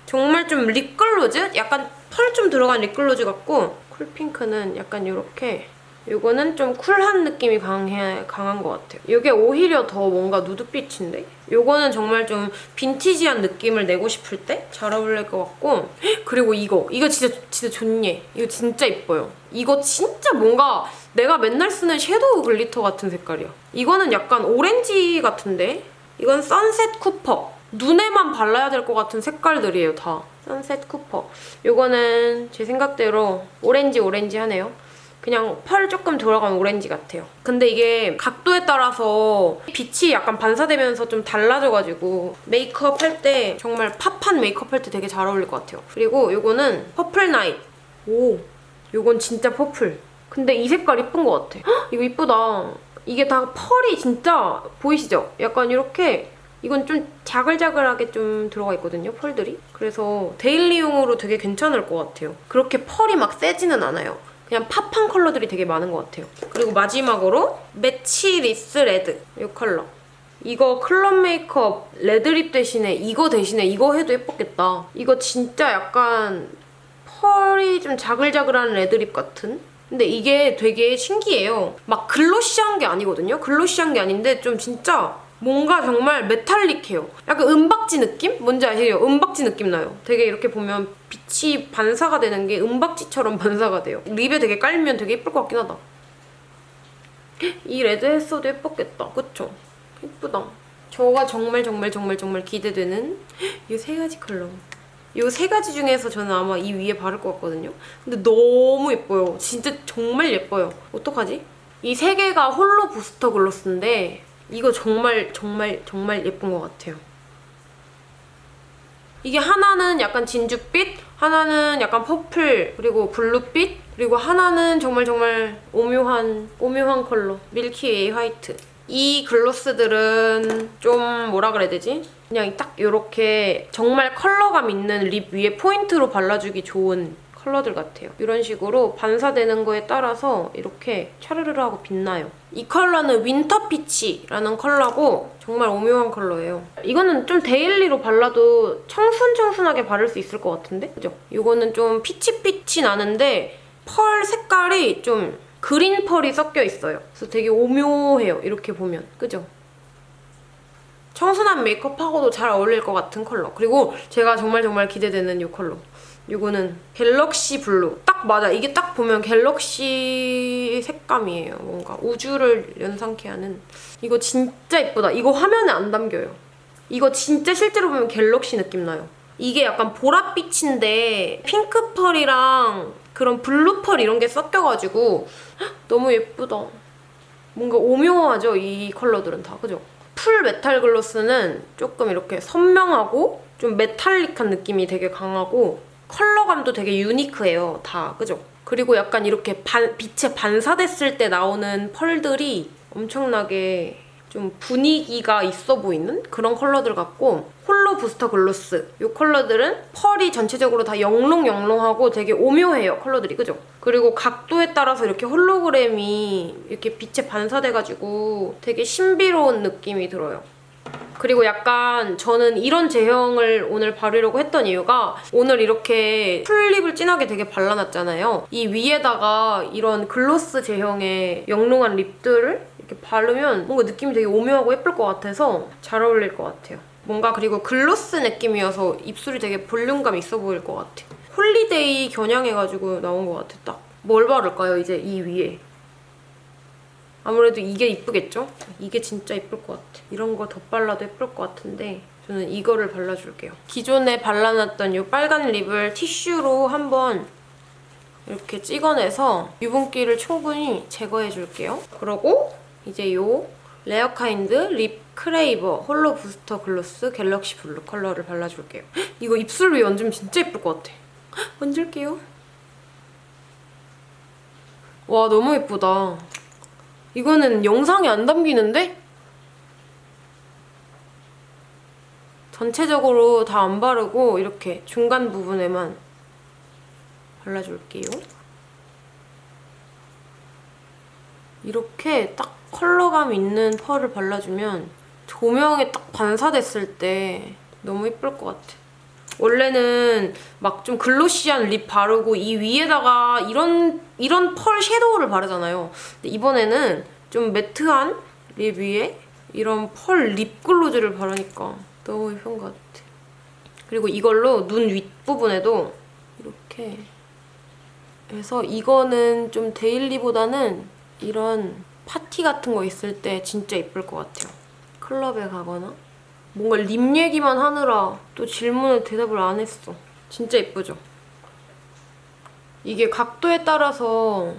정말 좀 립글로즈? 약간 펄 좀 들어간 립글로즈 같고 쿨핑크는 약간 이렇게 이거는 좀 cool한 느낌이 강해, 강한 것 같아요. 이게 오히려 더 뭔가 nude빛인데? 이거는 정말 좀 vintage한 느낌을 내고 싶을 때 잘 어울릴 것 같고 그리고 이거! 이거 진짜 진짜 좋네. 이거 진짜 이뻐요. 이거 진짜 뭔가 내가 맨날 쓰는 shadow glitter 같은 색깔이야. 이거는 약간 오렌지 같은데? 이건 Sunset Copper. 눈에만 발라야 될 것 같은 색깔들이에요, 다. Sunset Copper. 이거는 제 생각대로 오렌지 오렌지 하네요. 그냥 pearl 조금 들어간 오렌지 같아요. 근데 이게 각도에 따라서 빛이 약간 반사되면서 좀 달라져가지고 메이크업 할 때 정말 pop한 메이크업 할 때 되게 잘 어울릴 것 같아요. 그리고 이거는 Purple Night. 오, 이건 진짜 purple. 근데 이 색깔 이쁜 것 같아. 헉, 이거 이쁘다. 이게 다 pearl이 진짜 보이시죠? 약간 이렇게 이건 좀 자글자글하게 좀 들어가 있거든요, pearl들이. 그래서 daily용으로 되게 괜찮을 것 같아요. 그렇게 pearl이 막 세지는 않아요. 그냥 pop한 컬러들이 되게 많은 것 같아요. 그리고 마지막으로 Matchless Red 이 컬러. 이거 클럽 메이크업 red lip 대신에 이거 대신에 이거 해도 예뻤겠다. 이거 진짜 약간 pearl이 좀 자글자글한 red lip 같은? 근데 이게 되게 신기해요. 막 glossy한 게 아니거든요? glossy한 게 아닌데 좀 진짜 뭔가 정말 metallic해요. 약간 은박지 느낌? 뭔지 아시죠? 은박지 느낌 나요. 되게 이렇게 보면 빛이 반사가 되는 게 은박지처럼 반사가 돼요. lip에 되게 깔면 되게 예쁠 것 같긴 하다. 이 red 했어도 예뻤겠다. 그쵸? 예쁘다. 저가 정말 정말 정말 정말 기대되는 이 세 가지 컬러. 이 세 가지 중에서 저는 아마 이 위에 바를 것 같거든요. 근데 너무 예뻐요. 진짜 정말 예뻐요. 어떡하지? 이 세 개가 Holo Booster Gloss인데 이거 정말 정말 정말 예쁜 것 같아요. 이게 하나는 약간 진주빛, 하나는 약간 purple, 그리고 blue빛, 그리고 하나는 정말 정말 오묘한 오묘한 컬러 Milky Way White. 이 gloss들은 좀 뭐라 그래야 되지? 그냥 딱 이렇게 정말 컬러감 있는 lip 위에 포인트로 발라주기 좋은 컬러들 같아요. 이런 식으로 반사되는 거에 따라서 이렇게 차르르르 하고 빛나요. 이 컬러는 Winter Peach라는 컬러고 정말 오묘한 컬러예요. 이거는 좀 daily로 발라도 청순청순하게 바를 수 있을 것 같은데? 그죠? 이거는 좀 peach peach 나는데 pearl 색깔이 좀 green pearl이 섞여 있어요. 그래서 되게 오묘해요. 이렇게 보면. 그죠? 청순한 메이크업하고도 잘 어울릴 것 같은 컬러. 그리고 제가 정말 정말 기대되는 이 컬러. 이거는 Galaxy Blue. 딱 맞아. 이게 딱 보면 galaxy 색감이에요. 뭔가 우주를 연상케 하는. 이거 진짜 예쁘다. 이거 화면에 안 담겨요. 이거 진짜 실제로 보면 galaxy 느낌 나요. 이게 약간 보랏빛인데 핑크 pearl이랑 그런 blue pearl 이런 게 섞여가지고 헉, 너무 예쁘다. 뭔가 오묘하죠? 이 컬러들은 다. 그죠? Full Metal Gloss는 조금 이렇게 선명하고 좀 metallic한 느낌이 되게 강하고 컬러감도 되게 유니크해요. 다. 그죠? 그리고 약간 이렇게 반, 빛에 반사됐을 때 나오는 pearl들이 엄청나게 좀 분위기가 있어 보이는 그런 컬러들 같고 Holo Booster Gloss 이 컬러들은 pearl이 전체적으로 다 영롱영롱하고 되게 오묘해요 컬러들이 그죠? 그리고 각도에 따라서 이렇게 홀로그램이 이렇게 빛에 반사돼가지고 되게 신비로운 느낌이 들어요 그리고 약간 저는 이런 제형을 오늘 바르려고 했던 이유가 오늘 이렇게 full lip을 진하게 되게 발라놨잖아요. 이 위에다가 이런 gloss 제형의 영롱한 lip들을 이렇게 바르면 뭔가 느낌이 되게 오묘하고 예쁠 것 같아서 잘 어울릴 것 같아요. 뭔가 그리고 gloss 느낌이어서 입술이 되게 볼륨감 있어 보일 것 같아. holiday 겨냥해가지고 나온 것 같아, 딱. 뭘 바를까요, 이제 이 위에? 아무래도 이게 이쁘겠죠? 이게 진짜 이쁠 것 같아. 이런 거 덧발라도 예쁠 것 같은데 저는 이거를 발라줄게요. 기존에 발라놨던 이 빨간 lip을 티슈로 한번 이렇게 찍어내서 유분기를 충분히 제거해줄게요. 그리고 이제 이 Rarekind Lip Craver Holo Booster Gloss Galaxy Blue 컬러를 발라줄게요. 이거 입술 위에 얹으면 진짜 예쁠 것 같아. 얹을게요. 와 너무 예쁘다. 이거는 영상에 안 담기는데? 전체적으로 다 안 바르고 이렇게 중간 부분에만 발라줄게요. 이렇게 딱 컬러감 있는 펄을 발라주면 조명에 딱 반사됐을 때 너무 예쁠 것 같아. 원래는 막 좀 글로시한 립 바르고 이 위에다가 이런 이런 펄 섀도우를 바르잖아요. 근데 이번에는 좀 매트한 립 위에 이런 펄 립글로즈를 바르니까 너무 예쁜 것 같아. 그리고 이걸로 눈 윗부분에도 이렇게 해서 이거는 좀 데일리보다는 이런 파티 같은 거 있을 때 진짜 예쁠 것 같아요. 클럽에 가거나 뭔가 립 얘기만 하느라 또 질문에 대답을 안 했어. 진짜 예쁘죠? 이게 각도에 따라서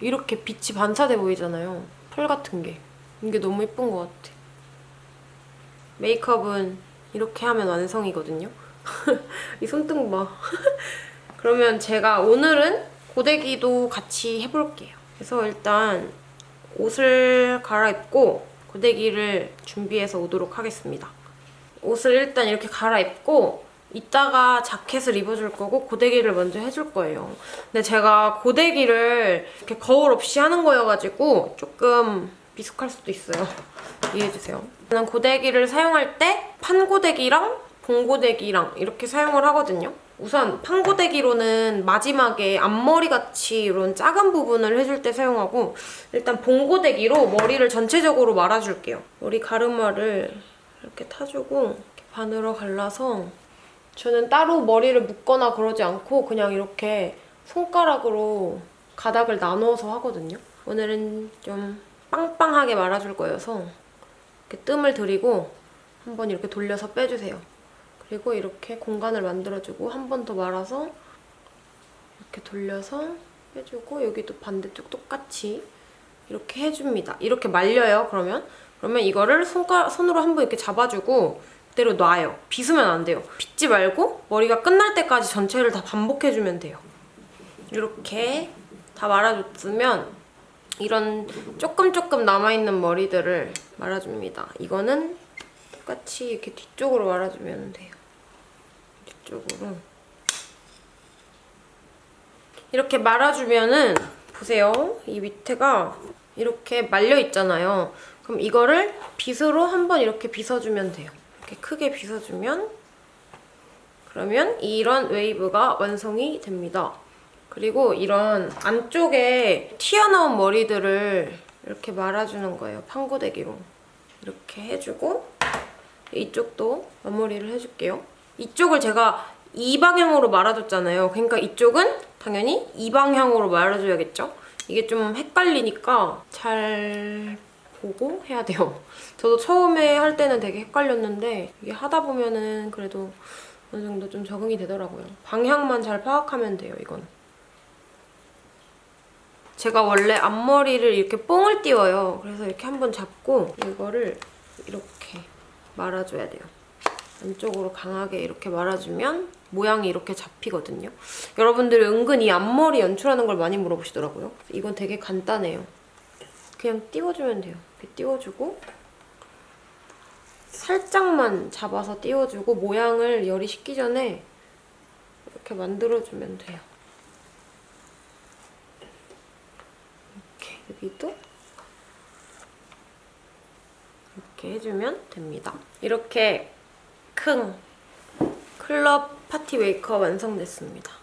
이렇게 빛이 반사돼 보이잖아요. 펄 같은 게. 이게 너무 예쁜 것 같아. 메이크업은 이렇게 하면 완성이거든요. 이 손등 봐. 그러면 제가 오늘은 고데기도 같이 해볼게요. 그래서 일단 옷을 갈아입고 고데기를 준비해서 오도록 하겠습니다. 옷을 일단 이렇게 갈아입고 이따가 자켓을 입어줄 거고 고데기를 먼저 해줄 거예요. 근데 제가 고데기를 이렇게 거울 없이 하는 거여가지고 조금 미숙할 수도 있어요. 이해해주세요. 저는 고데기를 사용할 때 판고데기랑 봉고데기랑 이렇게 사용을 하거든요. 우선 판고데기로는 마지막에 앞머리같이 이런 작은 부분을 해줄 때 사용하고 일단 봉고데기로 머리를 전체적으로 말아줄게요. 머리 가르마를 이렇게 타주고 이렇게 반으로 갈라서 저는 따로 머리를 묶거나 그러지 않고 그냥 이렇게 손가락으로 가닥을 나눠서 하거든요. 오늘은 좀 빵빵하게 말아줄 거여서 이렇게 뜸을 들이고 한번 이렇게 돌려서 빼주세요. 그리고 이렇게 공간을 만들어주고 한 번 더 말아서 이렇게 돌려서 빼주고 여기도 반대쪽 똑같이 이렇게 해줍니다. 이렇게 말려요, 그러면. 그러면 이거를 손가, 손으로 한 번 이렇게 잡아주고 그대로 놔요. 빗으면 안 돼요. 빗지 말고 머리가 끝날 때까지 전체를 다 반복해주면 돼요. 이렇게 다 말아줬으면 이런 조금 조금 남아있는 머리들을 말아줍니다. 이거는 똑같이 이렇게 뒤쪽으로 말아주면 돼요. 뒤쪽으로. 이렇게 말아주면은 보세요. 이 밑에가 이렇게 말려있잖아요. 그럼 이거를 빗으로 한번 이렇게 빗어주면 돼요. 이렇게 크게 빗어주면 그러면 이런 웨이브가 완성이 됩니다. 그리고 이런 안쪽에 튀어나온 머리들을 이렇게 말아주는 거예요. 판고데기로. 이렇게 해주고 이쪽도 마무리를 해줄게요. 이쪽을 제가 이 방향으로 말아줬잖아요. 그러니까 이쪽은 당연히 이 방향으로 말아줘야겠죠? 이게 좀 헷갈리니까 잘 보고 해야 돼요. 저도 처음에 할 때는 되게 헷갈렸는데 이게 하다 보면은 그래도 어느 정도 좀 적응이 되더라고요. 방향만 잘 파악하면 돼요, 이건. 제가 원래 앞머리를 이렇게 뽕을 띄워요. 그래서 이렇게 한번 잡고 이거를 이렇게 말아줘야 돼요. 안쪽으로 강하게 이렇게 말아주면 모양이 이렇게 잡히거든요. 여러분들이 은근히 앞머리 연출하는 걸 많이 물어보시더라고요. 이건 되게 간단해요. 그냥 띄워주면 돼요. 이렇게 띄워주고 살짝만 잡아서 띄워주고 모양을 열이 식기 전에 이렇게 만들어주면 돼요. 이렇게 여기도 이렇게 해주면 됩니다. 이렇게 큰 클럽 파티 메이크업 완성됐습니다.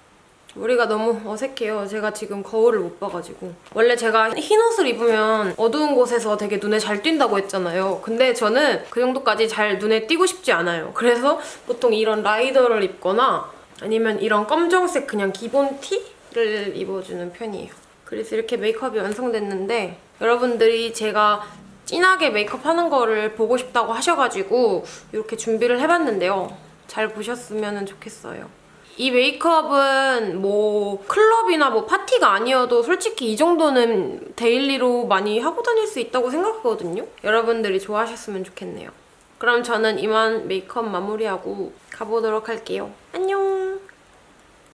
머리가 너무 어색해요. 제가 지금 거울을 못 봐가지고. 원래 제가 흰 옷을 입으면 어두운 곳에서 되게 눈에 잘 띈다고 했잖아요. 근데 저는 그 정도까지 잘 눈에 띄고 싶지 않아요. 그래서 보통 이런 라이더를 입거나 아니면 이런 검정색 그냥 기본 티를 입어주는 편이에요. 그래서 이렇게 메이크업이 완성됐는데 여러분들이 제가 진하게 메이크업 하는 거를 보고 싶다고 하셔가지고 이렇게 준비를 해봤는데요. 잘 보셨으면 좋겠어요. 이 메이크업은 뭐 클럽이나 뭐 파티가 아니어도 솔직히 이 정도는 daily로 많이 하고 다닐 수 있다고 생각하거든요. 여러분들이 좋아하셨으면 좋겠네요. 그럼 저는 이만 메이크업 마무리하고 가보도록 할게요.